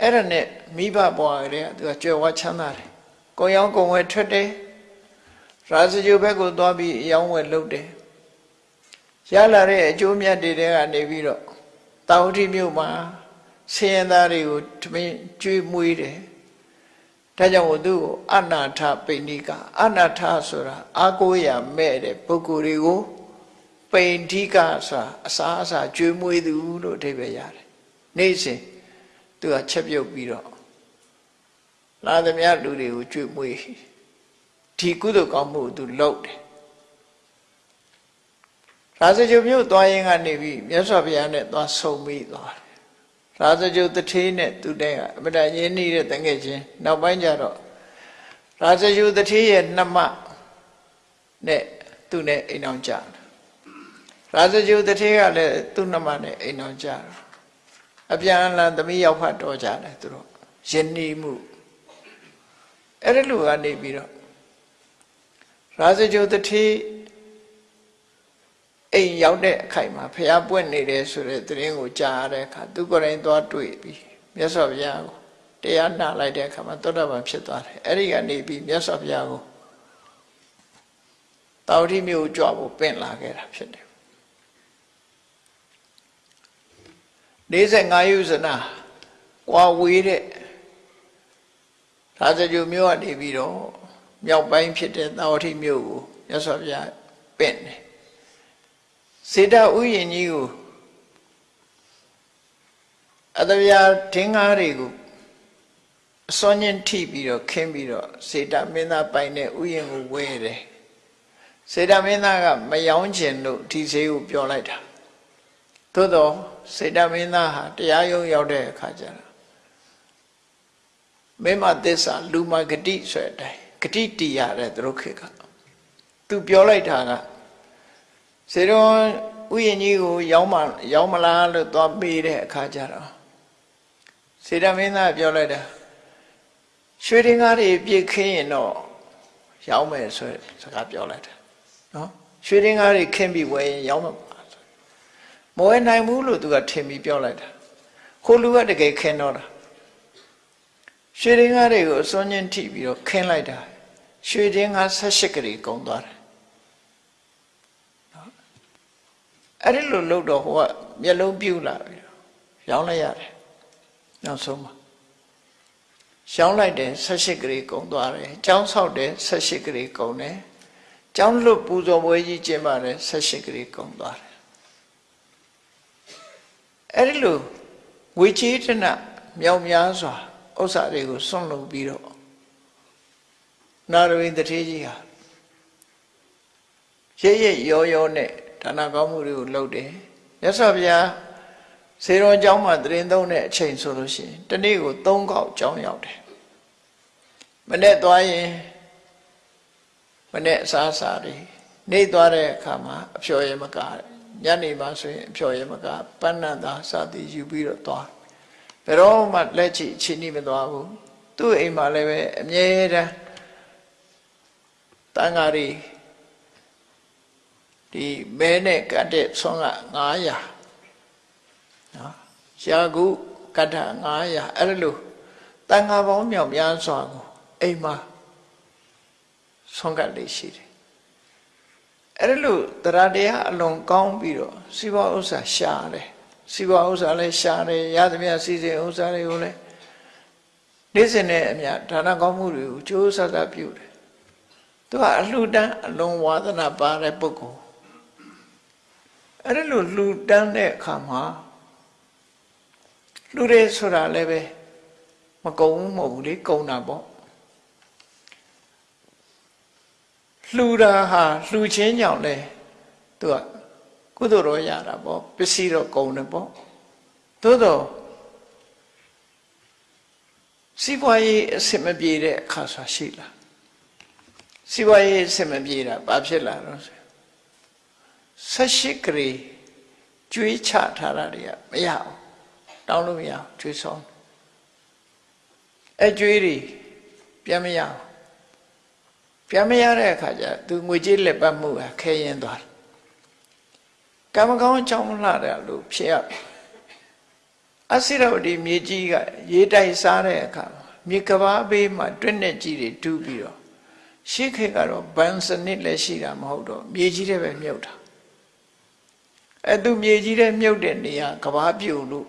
အဲ့ဒါနဲ့မိဘဘွားကလေးကသူကကြွယ်ဝချမ်းသာတယ်ကိုရောင်းကိုဝယ်ထွက်တယ် ရာဇဂိုဘက်ကိုသွားပြီးအယောင်းဝယ်လုပ်တယ်ရလာတဲ့အကျိုးမြတ်တွေတဲကနေပြီးတော့တာဝတိမြို့မှာဆင်းရဲသားတွေကိုထမင်းကျွေးမွေးတယ်ဒါကြောင့်သူ့ကိုအနာထပိဏိကအနာထဆိုတာအာကိုရမဲ့တဲ့ပုဂ္ဂိုလ်တွေကိုပိဏိကဆိုတာအစာအစာကျွေးမွေးသူလို့အဓိပ္ပာယ်ရတယ်နေ့စဉ်သူကချက်ပြုတ်ပြီးတော့လာသမျှလူတွေကိုကျွေးမွေး ဒီကုသိုလ်ကောင်းမှုသူလုပ်တယ်ရာဇဂုမြို့သွားရင်ကနေပြီးမြတ်စွာဘုရားနဲ့သွားဆုံပြီးသွားတယ်ရာဇဂုတထေးနဲ့သူတည်းကအမတရင်းနှီးတဲ့တငယ်ချင်းနောက်ပိုင်းကျတော့ရာဇဂုတထေးရဲ့နှမနဲ့သူနဲ့အိမ်အောင်ကြတယ်ရာဇဂုတထေးကလည်းသူ့နှမနဲ့အိမ်အောင်ကြတယ်အပြန်အလှန်သမီးရောက်ဖတ်တော်ကြတယ်သူတို့ယဉ်နီးမှုအဲ့ဒီလိုကနေပြီးတော့ ရာဇဂုတထေးအိမ်ရောက်တဲ့အခိုက်မှာဖះပွင့်နေတယ်ဆိုတဲ့သတင်းကိုကြားရတဲ့အခါသူကိုယ်တိုင်သွားတွေ့ပြီးမြတ်စွာဘုရားကိုတရားနာလိုက်တဲ့အခါမှာသောတာပန်ဖြစ်သွားတယ်အဲ့ဒီကနေပြီးမြတ်စွာဘုရားကိုတာဝတိမြို့ကြွဖို့ပင့်လာခဲ့တာဖြစ်တယ်45ယုဇနာကွာဝေးတဲ့သာသကြုမြို့ကနေပြီးတော့ မြောက်ပိုင်းဖြစ်တဲ့တာဝတိမြို့ကိုမြတ်စွာဘုရားပင့်တယ်စေတဥယျင်ကြီးကိုအတဗျာထင်းကားတွေကိုအစွမ်းချင်းထိပြီးတော့ခင်းပြီးတော့စေတမင်းသားပိုင်တဲ့ဥယျင်ကိုဝဲတယ်စေတမင်းသားကမယောင်းကျင်လို့ဒီဈေးကိုပြောလိုက်တာသို့တော့စေတမင်းသားဟာတရားရုံးရောက်တဲ့အခါကျတော့မင်းမသစ္စာလူမဂတိဆိုတဲ့အတိုင်း ဂတိတီးရတယ်သူတို့ခေတ်ကသူပြောလိုက်တာကစေတော်ဥယျာဉ်ကြီးကိုရောက်မရောက်မလားလို့သွားပေးတဲ့အခါကျတော့စေတမင်းသားပြောလိုက်တာရွှေရင်ကားတွေပြည့်ခင်းရင်တော့ရောက်မယ်ဆိုစကားပြောလိုက်တာနော်ရွှေရင်ကားတွေခင်းပြီးဝယ်ရင်ရောက်မှာမဝယ်နိုင်ဘူးလို့သူကထင်ပြီးပြောလိုက်တာခိုးလူကတကယ်ခင်းတော့တာရွှေရင်ကားတွေကိုအစွန်းချင်းထိပြီးတော့ခင်းလိုက်တာ ရွှေရင်ကား18ကလေးကုန်သွားတယ်အဲ့ဒီလိုလုပ်တော့ဟိုကမျက်လုံးပြူလာပြီရောင်းလိုက်ရတယ်နောက်ဆုံးမှာရောင်းလိုက်တယ်18ကလေးကုန်သွားတယ်ကျောင်းဆောက်တယ်18ကလေးကုန်တယ်ကျောင်းလွတ်ပူဇော်ပွဲကြီးကျင်းပါတယ်18ကလေးကုန်သွားတယ်အဲ့ဒီလိုငွေချေးတနမြောက်များစွာဥစ္စာတွေကိုစွန့်လုပ်ပြီးတော့ နာရဝိတ္ထေကြီးဟာရရရောရောနဲ့ဒါနကောင်းမှုတွေကိုလုပ်တယ်မြတ်စွာဘုရားစေတော်เจ้าမှာတရင်သုံးတဲ့အချိန်ဆိုလို့ရှိရင်တနေ့ကို၃ခေါက်ကြောင်းရောက်တယ်မနေ့သွားရင်မနေ့အစားအစာတွေ နေသွားတဲ့အခါမှာအဖျော်ရမကညနေမှဆိုရင်အဖျော်ရမကပဏ္ဏသာစသည်ယူပြီးတော့သွားဘယ်တော့မှလက်ချီချင်းနေမသွားဘူးသူ့အိမ်မှာလည်းပဲအမြဲတမ်း တန်ဃာတွေဒီမဲနဲ့ကတ်တဲ့ဆွမ်းက900နော်ရှာကုကတ္ထ900အဲ့လိုတန်ဃာပေါင်းမြောက်များစွာကိုအိမ်မှာဆွမ်းကတ်လေးရှိတယ်အဲ့လိုတရားတရားအလွန်ကောင်းပြီးတော့စီးပွားဥစ္စာရှာတယ်စီးပွားဥစ္စာလည်းရှာတယ်ရသမျှစီစဉ်ဥစ္စာတွေကိုလည်းနေ့စဉ်နဲ့အမျှဒါနကောင်းမှုတွေကိုကြိုးစားစားပြုတယ် သူကအလှူဒန်းအလွန်ဝါသနာပါတဲ့ပုဂ္ဂိုလ်အဲ့ဒါလိုလှူဒန်းတဲ့အခါမှာလှူရဲဆိုတာလည်းပဲမကုံဘူးမဟုတ်ဘူးလေကုံတာပေါ့လှူတာဟာလှူခြင်းကြောင့်လဲသူကကုသိုလ်တော့ရတာပေါ့ပစ္စည်းတော့ကုံတယ်ပေါ့သို့တော့စီးပွားရေးအဆင်မပြေတဲ့အခါဆိုရှိလား စီးပွားရေးအဆင်မပြေတာဘာဖြစ်လာတော့ဆိုဆက်ရှိကလေးကျွေးချထားတာတွေကမရအောင်တောင်းလို့မရအောင်ကျွေးဆောင်အဲကျွေးတွေပြန်မရအောင်ပြန်မရတဲ့အခါကျသူငွေကြေးလက်ပတ်မှုကခဲရင်သွားတယ်ကံမကောင်းအကြောင်းလှတယ်လို့ဖြစ်ရအစိရဝတီမြေကြီးက ရေတိုက်စားတဲ့အခါမြေကဘာဘေးမှာတွင်းနဲ့ကြီးတွေတူးပြီးတော့ ရှေ့ခေတ်ကတော့ဘန်စနစ်လည်းရှိတာမဟုတ်တော့မြေကြီးတွေပဲမြုပ်တာအဲသူမြေကြီးတွေမြုပ်တဲ့နေရာကဘာပြုတ်လို့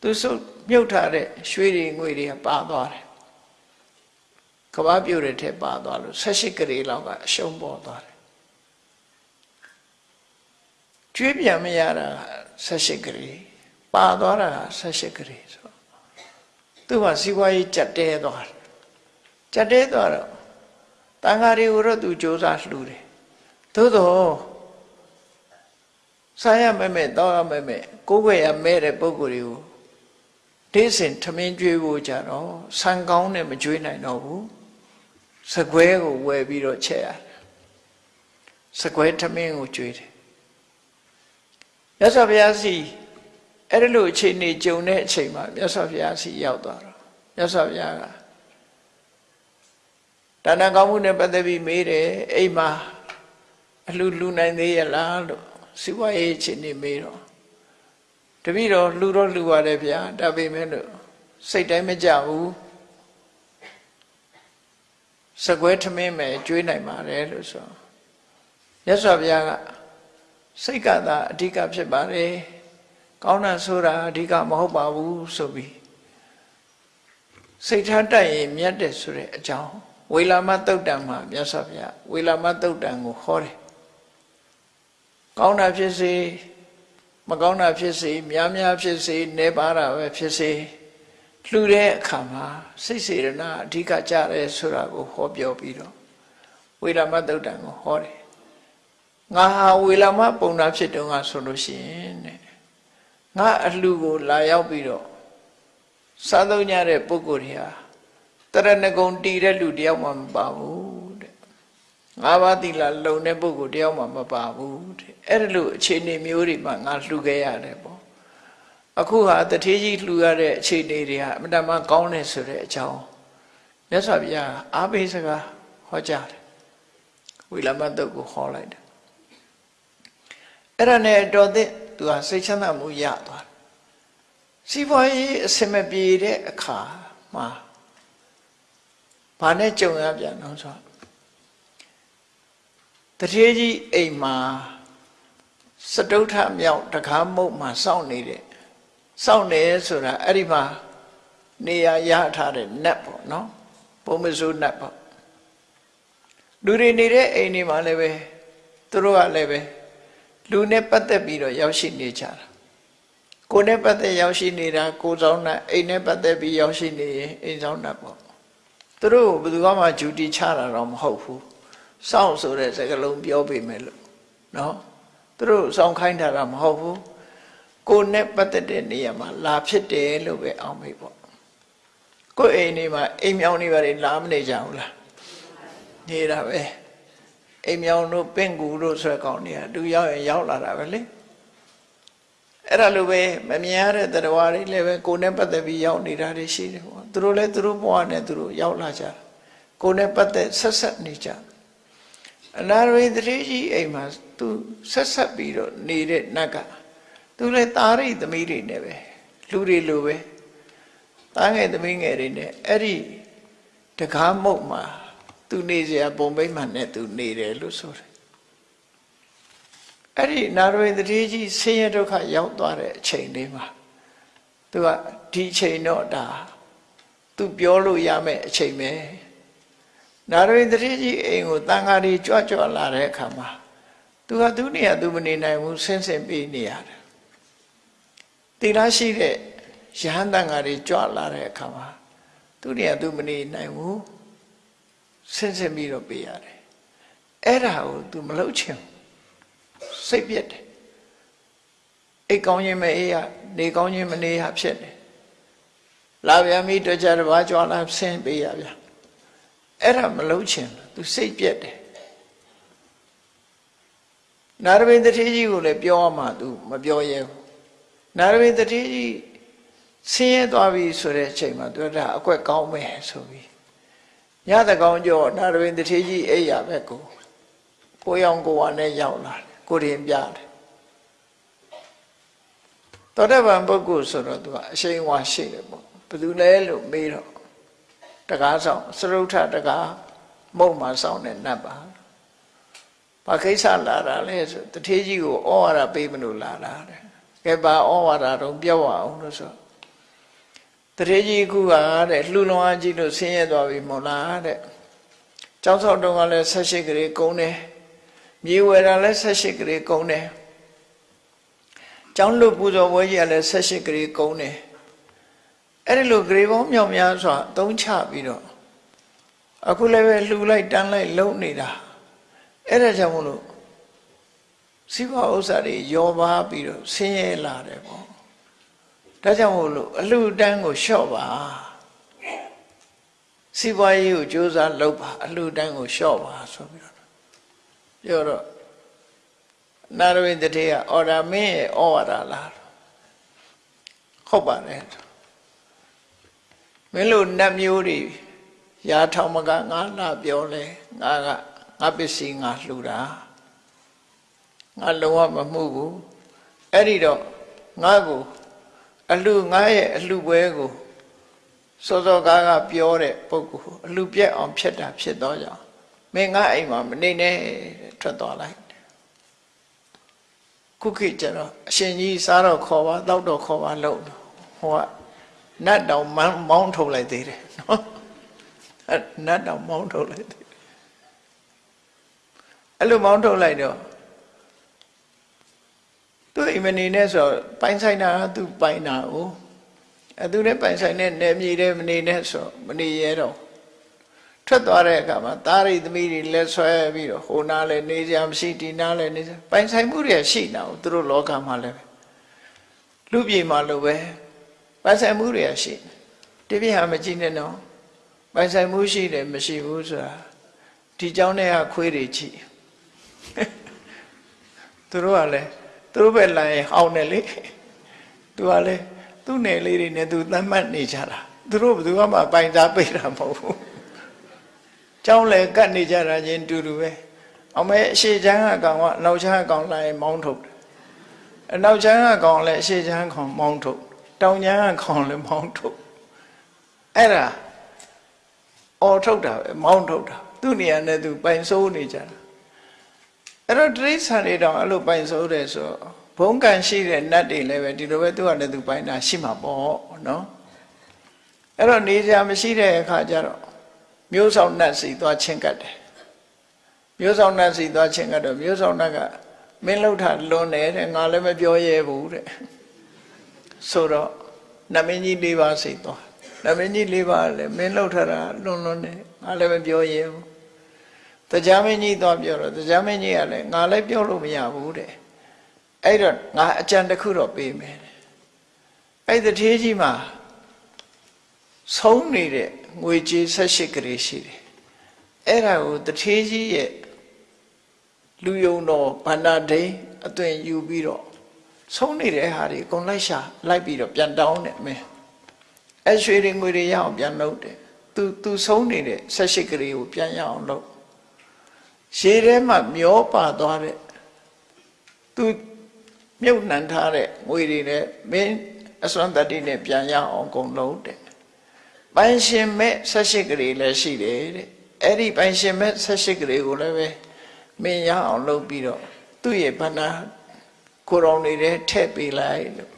သူစုပ်မြုပ်ထားတဲ့ရွှေတွေငွေတွေကပါသွားတယ်ကဘာပြုတ်တဲ့ထက်ပါသွားလို့၁၈ကလေးလောက်ကအရှုံးပေါ်သွားတယ်ကျွေးပြန်မရတာ၁၈ကလေးပါသွားတာ၁၈ကလေးဆိုသူ့မှာစီးပွားရေးကြက်တဲသွားတယ် ကြက်တဲသွားတော့တန်ဃာတွေကိုတော့သူစ조사လှူတယ်သို့တော့စားရမဲ့မဲ့တောက်ရမဲ့မဲ့ကိုယ်ွယ်ရမဲ့တဲ့ပုံကိုယ်တွေကိုဒေးစင်ထမင်းကျွေးဖို့ကြတော့ဆန်ကောင်းနဲ့မကျွေးနိုင်တော့ဘူးစကွဲကိုဝယ်ပြီးတော့ချက်ရတယ်စကွဲထမင်းကိုကျွေးတယ်မြတ်စွာဘုရားစီအဲ့ဒီလိုအခြေအနေကြုံတဲ့အချိန်မှာမြတ်စွာဘုရားစီရောက်သွားတော့မြတ်စွာဘုရားက ဒါနကောင်းမှုနဲ့ပတ်သက်ပြီးမေးတယ်အိမ်မှာအလှလူနိုင်သေးရလားလို့စီဝါရေးအခြေအနေမေးတော့တပည့်တော်လှူတော့လှူရတယ်ဗျာဒါပေမဲ့လို့စိတ်တိုင်းမကြဘူးစကွဲထမင်းမယ်ကျွေးနိုင်ပါတယ်လို့ဆိုမြတ်စွာဘုရားကစိတ်ကသာအဓိကဖြစ်ပါတယ်ကောင်းတာဆိုတာအဓိကမဟုတ်ပါဘူးဆိုပြီးစိတ်ထားတက်ရင်မြတ်တယ်ဆိုတဲ့အကြောင်း ဝေလာမတုတ်တံမှာမြတ်စွာဘုရားဝေလာမတုတ်တံကိုဟောတယ်ကောင်းတာဖြစ်စေမကောင်းတာဖြစ်စေများများဖြစ်စေနေပါတာပဲဖြစ်စေလှူတဲ့အခါမှာစိတ်စေရနာအဓိကကြတယ်ဆိုတာကိုဟောပြောပြီးတော့ဝေလာမတုတ်တံကိုဟောတယ်ငါဟာဝေလာမပုံနာဖြစ်တုန်းကဆိုလို့ရှိရင်တဲ့ငါအလှကိုလာရောက်ပြီးတော့စားသုံးကြတဲ့ပုဂ္ဂိုလ်တွေဟာ တရဏဂုံတည်တဲ့လူတယောက်မှမပါဘူးတဲ့ငါးပါးသီလလုံတဲ့ပုဂ္ဂိုလ်တယောက်မှမပါဘူးတဲ့အဲ့ဒီလိုအခြေအနေမျိုးတွေမှာငါလှူခဲ့ရတယ်ပေါ့အခုဟာတထေးကြီးလှူရတဲ့အခြေအနေတွေဟာအမတမကောင်းတယ်ဆိုတဲ့အကြောင်းမြတ်စွာဘုရားအားပေးစကားဟောကြားတယ်ဝိလမတုတ်ကိုဟောလိုက်တယ်အဲ့ဒါနဲ့တော်တဲ့သူဟာစိတ်ချမ်းသာမှုရသွားတယ်စီးပွားရေးအဆင်မပြေတဲ့အခါမှာ ဘာနဲ့ကြုံရပြန်တော့ဆိုတထေးကြီးအိမ်မှာစတုထမြောက်တကားမုတ်မှာစောင့်နေတဲ့စောင့်နေဆိုတာအဲ့ဒီမှာနေရာရထားတဲ့နတ်ပေါ့နော်ပုံမစိုးနတ်ပေါ့လူတွေနေတဲ့အိမ်တွေမှာလည်းပဲသူတို့ကလည်းပဲလူနဲ့ပတ်သက်ပြီးတော့ရောက်ရှိနေကြတာကိုယ်နဲ့ပတ်သက်ရောက်ရှိနေတာကိုယ်ဆောင်နဲ့အိမ်နဲ့ပတ်သက်ပြီးရောက်ရှိနေရင်အိမ်ဆောင်နဲ့ပေါ့ သူတို့ဘယ်သူမှဂျူတီချတာတော့မဟုတ်ဘူးစောင့်ဆိုတဲ့စကားလုံးပြောပေမဲ့လို့နော်သူတို့စောင့်ခိုင်းတာတော့မဟုတ်ဘူးကိုယ်နဲ့ပတ်သက်တဲ့နေရာမှာလာဖြစ်တယ်လို့ပဲအောင်မေးပေါ့ကိုယ်အိမ်နေမှာအိမ်မြောင်နေပါလေလာမနေကြဘူးလားနေတာပဲအိမ်မြောင်တို့ပင့်ကူတို့ဆွဲကောင်းတွေကသူရောက်ရင်ရောက်လာတာပဲလေ အဲ့ဒါလိုပဲမမြင်ရတဲ့တရားတွေလည်းပဲကိုယ်နဲ့ပတ်သက်ပြီးရောက်နေတာတွေရှိတယ်ပေါ့သူတို့လည်းသူတို့ဘဝနဲ့သူတို့ရောက်လာကြတယ်ကိုယ်နဲ့ပတ်သက်ဆက်ဆက်နေကြအနာရိတတိကြီးအိမ်မှာသူဆက်ဆက်ပြီးတော့နေတဲ့နတ်ကသူလည်းသားရိသမီးတွေနဲ့ပဲလူတွေလိုပဲသားငယ်သမီးငယ်တွေနဲ့အဲ့ဒီတကားမုတ်မှာသူနေစရာပုံပိမှန်နဲ့သူနေတယ်လို့ဆိုတယ် အဲ့ဒီနာရဝိတတိကြီးဆင်းရဲဒုက္ခရောက်သွားတဲ့အချိန်လေးမှာသူကဒီအချိန်တော့ဒါသူပြောလို့ရမယ့်အချိန်ပဲနာရဝိတတိကြီးအိမ်ကိုတန်ဃာတွေကြွကြွလာတဲ့အခါမှာသူကသူနေရသူမနေနိုင်ဘူးဆင်းဆင်းပေးနေရတယ်တိရရှိတဲ့ယဟန်တန်ဃာတွေကြွလာတဲ့အခါမှာသူနေရသူမနေနိုင်ဘူးဆင်းဆင်းပြီးတော့ပေးရတယ်အဲ့ဒါကို तू မလုပ်ချင် စိတ်ပြက်တယ်အိတ်ကောင်းခြင်းမအေးရနေကောင်းခြင်းမနေရဖြစ်တယ်လာပြန်ပြီတကြတစ်ပါးကြွားလာဆင်းပေးရဗျအဲ့ဒါမလုံးချင်သူစိတ်ပြက်တယ်နာရဝိတ္တိကြီးကိုလည်းပြောမှသူမပြောရဲဘူးနာရဝိတ္တိကြီးဆင်းရဲသွားပြီဆိုတဲ့အချိန်မှာသူကဒါအကွက်ကောင်းမယ်ဆိုပြီးညတကောင်ကျော်နာရဝိတ္တိကြီးအိပ်ရပဲကိုကိုရောင်ကိုဝါနဲ့ရောက်လာတယ် ကိုရင်ပြတယ်သောတပန်ပုဂ္ဂိုလ်ဆိုတော့သူကအရှိန်ဝါရှိတယ်ပေါ့ဘယ်သူလဲလို့မေးတော့တကားဆောင်စရုထတကားမုံမှာဆောင်တဲ့နတ်ပါဘာကိစ္စလာတာလဲဆိုတထေကြီးကိုဩဝါဒပေးမလို့လာတာတဲ့ကဲပါဩဝါဒတော့ပြောအောင်လို့ဆိုတရေကြီးခုကတဲ့လှူလွန်အားကြီးလို့ဆင်းရဲသွားပြီမို့လားတဲ့ကျောင်းဆောက်တုန်းကလည်း18ကလေးကုန်းတယ် မြေဝယ်တာလည်း18ကလေးကုန်းတယ်ကျောင်းလွတ်ပူဇော်ပွဲကြီးကလည်း18ကလေးကုန်းတယ်အဲ့ဒီလိုဂရေပေါင်းမြောက်များစွာသုံးချပြီးတော့အခုလည်းပဲလှူလိုက်တန်းလိုက်လုံနေတာအဲ့ဒါကြောင့်မလို့စီးပွားဥစ္စာတွေယောပါပြီးတော့ဆင်းရဲလာတယ်ပေါ့ဒါကြောင့်မို့လို့အလှတန်းကိုလျှော့ပါစီးပွားရေးကိုကြိုးစားလုပ်ပါအလှတန်းကိုလျှော့ပါဆိုပြီးတော့ ပြောတော့နာရဝိတ္တေကအော်ဒါမင်းရဲ့ဩဝါဒလားဟုတ်ပါတယ်မင်းတို့နတ်မျိုးတွေရာထောင်မကငါလာပြောလဲငါကငါပစ္စည်းငါလှူတာငါလုံးဝမမှုဘူးအဲ့ဒီတော့ငါ့ကိုအလှငါရဲ့အလှပွဲကိုစောစောကားကပြောတဲ့ပုဂ္ဂိုလ်အလှပြက်အောင်ဖြစ်တာဖြစ်တော့ကြောင့် မင်းငါအိမ်မှာမနေနဲ့ထွက်သွားလိုက်ခုခေတ်ကျတော့အရှင်ကြီးစားတော့ခေါ်ပါတောက်တော့ခေါ်ပါလို့ဟိုကနတ်တောင်မောင်းထုတ်လိုက်သေးတယ်နော်နတ်တောင်မောင်းထုတ်လိုက်သေးတယ်အဲ့လိုမောင်းထုတ်လိုက်တော့သူအိမ်မနေနဲ့ဆိုပိုင်ဆိုင်တာသူပိုင်တာ哦အဲသူလည်းပိုင်ဆိုင်တဲ့နယ်မြေတဲ့မနေနဲ့ဆိုမနေရတော့ ထွက်သွားတဲ့အခါမှာသားရိသမီးတွေလက်ဆွဲပြီးတော့ဟိုနားလည်းနေကြမရှိဒီနားလည်းနေကြပိုင်ဆိုင်မှုတွေရှိတာ哦သူတို့လောကမှာလည်းလူပြည်မှာလိုပဲပိုင်ဆိုင်မှုတွေရှိတပြည့်ဟာမကြည့်နဲ့နော်ပိုင်ဆိုင်မှုရှိတယ်မရှိဘူးဆိုတာဒီเจ้าနဲ့ကခွေးတွေကြည့်သူတို့ကလည်းသူတို့ပဲလာရင်ဟောင်းတယ်လေသူကလည်းသူ့နယ်လေးတွေနဲ့သူသတ်မှတ်နေကြတာသူတို့ဘယ်သူမှပိုင်စားပိတ်တာမဟုတ်ဘူး ကျောင်းလည်းကတ်နေကြတာချင်းတူတူပဲအောင်မဲအရှိချမ်းအကောင်ကအနောက်ချမ်းအကောင်လာရင်မောင်းထုတ်တယ်အနောက်ချမ်းအကောင်လည်းအရှိချမ်းအကောင်မောင်းထုတ်တောင်ချမ်းအကောင်လည်းမောင်းထုတ်အဲ့ဒါအော်ထုတ်တာပဲမောင်းထုတ်တာသူ့နေရာနဲ့သူပိုင်စိုးနေကြတာအဲ့တော့တိရစ္ဆာန်တွေတောင်အဲ့လိုပိုင်စိုးတယ်ဆိုဘုံကံရှိတဲ့နတ်တွေလည်းပဲဒီလိုပဲသူကလည်းသူပိုင်တာရှိမှာပေါ့နော်အဲ့တော့နေကြမရှိတဲ့အခါကျတော့ မျိုးဆောင်နတ်စီသွားချင်းကတ်တယ်မျိုးဆောင်နတ်စီသွားချင်းကတ်တော့မျိုးဆောင်နတ်ကမင်းလှုပ်တာလွန်တယ်တဲ့ငါလည်းမပြောရဲဘူးတဲ့ဆိုတော့နမင်းကြီး၄ပါးစိတ်သွားနမင်းကြီး၄ပါးလည်းမင်းလှုပ်ထတာလွန်လွန်တယ်ငါလည်းမပြောရဲဘူးတရားမင်းကြီးသွားပြောတော့တရားမင်းကြီးကလည်းငါလည်းပြောလို့မရဘူးတဲ့အဲ့တော့ငါအကြံတစ်ခုတော့ပေးမယ်တဲ့အဲ့တထေးကြီးမှာဆုံးနေတဲ့ ငွေကြေး18ကလေးရှိတယ်အဲ့ဒါကိုတထေးကြီးရဲ့လူယုံတော်ဗန္ဒဒိအသွင်ယူပြီးတော့ဆုံးနေတဲ့ဟာတွေအကုန်လိုက်ရှာလိုက်ပြီးတော့ပြန်တောင်းတယ်မင်းအဲရွှေတွေငွေတွေရအောင်ပြန်လုပ်တယ်သူသူဆုံးနေတဲ့ဆက်ရှိကလေးကိုပြန်ရအောင်လုပ်ရေထဲမှာမျောပါသွားတဲ့သူမြုပ်နှံထားတဲ့ငွေတွေနဲ့မင်းအစွမ်းတတ္တိနဲ့ပြန်ရအောင်ကုန်လုံးတဲ့ ပိုင်ရှင်မဲ့ဆက်ရှိကလေးလည်းရှိတယ်တဲ့အဲ့ဒီပိုင်ရှင်မဲ့ဆက်ရှိကလေးကိုလည်းပဲမင်းရအောင်လုပ်ပြီးတော့သူ့ရဲ့ဗန္နာကိုရောင်တွေထဲထည့်ပေးလိုက်လို့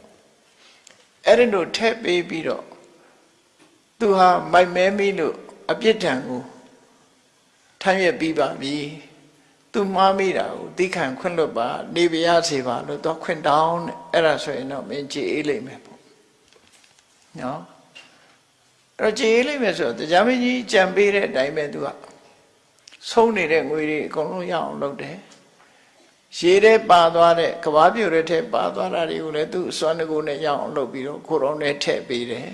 အဲ့ဒီလိုထည့်ပေးပြီးတော့သူဟာမိုက်မဲမိလို့အပြစ်ဒဏ်ကိုထမ်းရွက်ပြီးပါပြီသူမှားမိတာကိုသိခံခွင့်လွတ်ပါနေပြရစေပါလို့တော့ခွင့်တောင်းတယ်အဲ့ဒါဆိုရင်တော့မင်းကြည်အေးလိမ့်မယ်ပေါ့နော်အဲ့ တော့ကြည်အေးလိမ့်မယ်ဆိုတော့တရားမင်းကြီးကြံပေးတဲ့အတိုင်းပဲသူကဆုံးနေတဲ့ငွေတွေအကုန်လုံးရအောင်လုပ်တယ်ရေထဲပါသွားတဲ့ကဘာပြိုတဲ့ထဲပါသွားတာတွေကိုလည်းသူ့စွမ်းတကူနဲ့ရအောင်လုပ်ပြီးတော့ကိုရောနဲ့ထည့်ပေးတယ်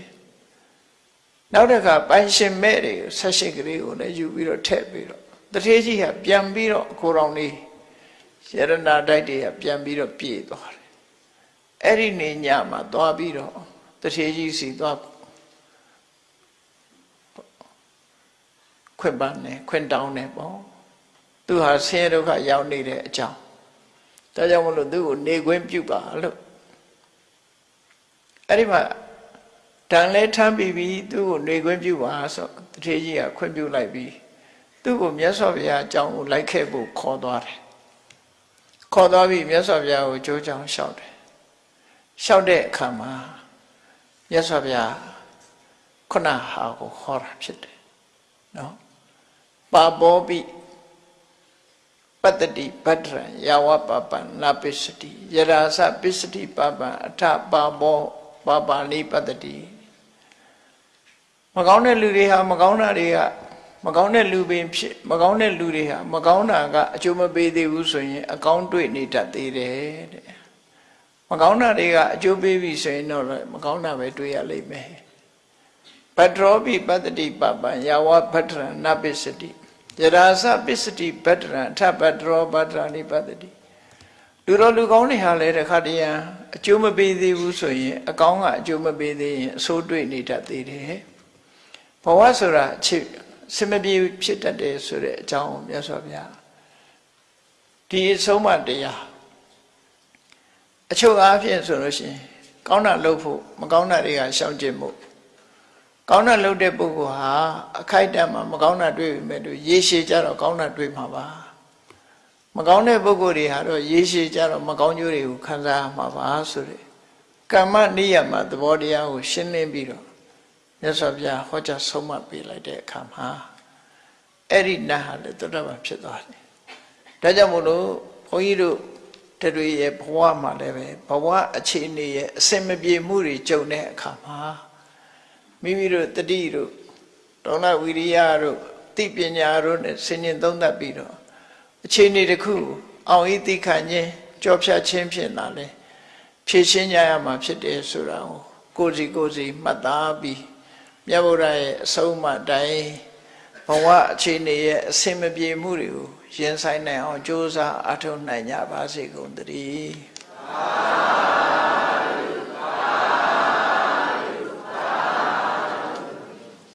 နောက်တစ်ခါပိုင်ရှင်မဲ့တွေဆက်ရှိကလေးကိုလည်းယူပြီးတော့ထည့်ပြီးတော့တထေးကြီးကပြန်ပြီးတော့ကိုရောင်လေးရတနာတိုက်တွေကပြန်ပြီးတော့ပြေးသွားတယ်အဲ့ဒီနေညမှာသွားပြီးတော့တထေးကြီးစီသွား ခွင့်ပန်းတယ်ခွင့်တောင်းတယ်ပေါ့သူဟာဆင်းရဲဒုက္ခရောက်နေတဲ့အကြောင်းဒါကြောင့်မလို့သူ့ကိုနေခွင့်ပြုပါလို့အဲ့ဒီမှာတန်လဲထမ်းပြီးပြီးသူ့ကိုနေခွင့်ပြုပါဆိုတထေးကြီးကခွင့်ပြုလိုက်ပြီးသူ့ကိုမြတ်စွာဘုရားအကြောင်းကိုလိုက်ခဲ့ဖို့ခေါ်သွားတယ်ခေါ်သွားပြီးမြတ်စွာဘုရားကိုကြိုးကြောင်လျှောက်တယ်လျှောက်တဲ့အခါမှာမြတ်စွာဘုရားခုနဟာကိုခေါ်တာဖြစ်တယ်နော် ပါဘောပိပတ္တိဗတ္တရယဝပပံနာပစ္စတိယရာစပစ္စတိပပံအထပါဘောပပါဏိပတ္တိမကောင်းတဲ့လူတွေဟာမကောင်းတာတွေကမကောင်းတဲ့လူပင်ဖြစ်မကောင်းတဲ့လူတွေဟာမကောင်းတာကအကျိုးမပေးသေးဘူးဆိုရင် အကောင်းတွေ့နေတတ်သေးတယ်တဲ့မကောင်းတာတွေကအကျိုးပေးပြီဆိုရင်တော့မကောင်းတာပဲတွေ့ရလိမ့်မယ် ဗတ္တောပိပတ္တိပပံယာဝဗတ္တရနပစ္စတိယရာစပစ္စတိဗတ္တရအထဗတ္တောဗတ္တရာနိပတ္တိလူတော်လူကောင်းတွေဟာလည်းတခါတည်းအကျိုးမပေးသေးဘူးဆိုရင် အကောင်းကအကျိုးမပေးသေးရင်အဆိုးတွေ့နေတတ်သေးတယ်ဘဝဆိုတာအချစ်စမပြေဖြစ်တတ်တယ်ဆိုတဲ့အကြောင်းမြတ်စွာဘုရားဒီအဆုံးမတရားအချုပ်အားဖြင့်ဆိုလို့ရှိရင် ကောင်းတာလုပ်ဖို့မကောင်းတာတွေကရှောင်ကျင်မှု ကောင်းတာလုပ်တဲ့ပုဂ္ဂိုလ်ဟာအခိုက်အတန့်မှာမကောင်းတာတွေ့ပြီမဲ့သူရေရှည်ကြတော့ကောင်းတာတွေ့မှာပါမကောင်းတဲ့ပုဂ္ဂိုလ်တွေဟာတော့ရေရှည်ကြတော့မကောင်းကျိုးတွေကိုခံစားမှာပါဆိုတဲ့ကမ္မနိယမသဘောတရားကိုရှင်းလင်းပြီးတော့မြတ်စွာဘုရားဟောကြားဆုံးမပေးလိုက်တဲ့အခါမှာအဲ့ဒီနတ်ဟာလည်းသောတာပန်ဖြစ်သွားတယ်။ဒါကြောင့်မို့လို့ဘုန်းကြီးတို့တတွေရဲ့ဘဝမှာလည်းပဲဘဝအခြေအနေရဲ့အစင်မပြေမှုတွေကြုံတဲ့အခါမှာ မိမိတို့တတိတို့ဒေါနဝိရိယတို့သိပညာတို့နဲ့ဆင်ញင်သုံးသပ်ပြီးတော့အခြေအနေတစ်ခုအောင်ဤသိခံခြင်းကြောဖြတ်ခြင်းဖြစ်လာလဲဖြည့်ရှင်းကြရမှာဖြစ်တယ်ဆိုတာကိုကိုစီကိုစီမှတ်သားပြီးမြတ်ဗုဒ္ဓရဲ့အဆုံးအမတိုင်းဘဝအခြေအနေရဲ့အစင်မပြေမှုတွေကိုရင်ဆိုင်နိုင်အောင်ကြိုးစားအထောက်နိုင်ကြပါစေကုန်သတည်း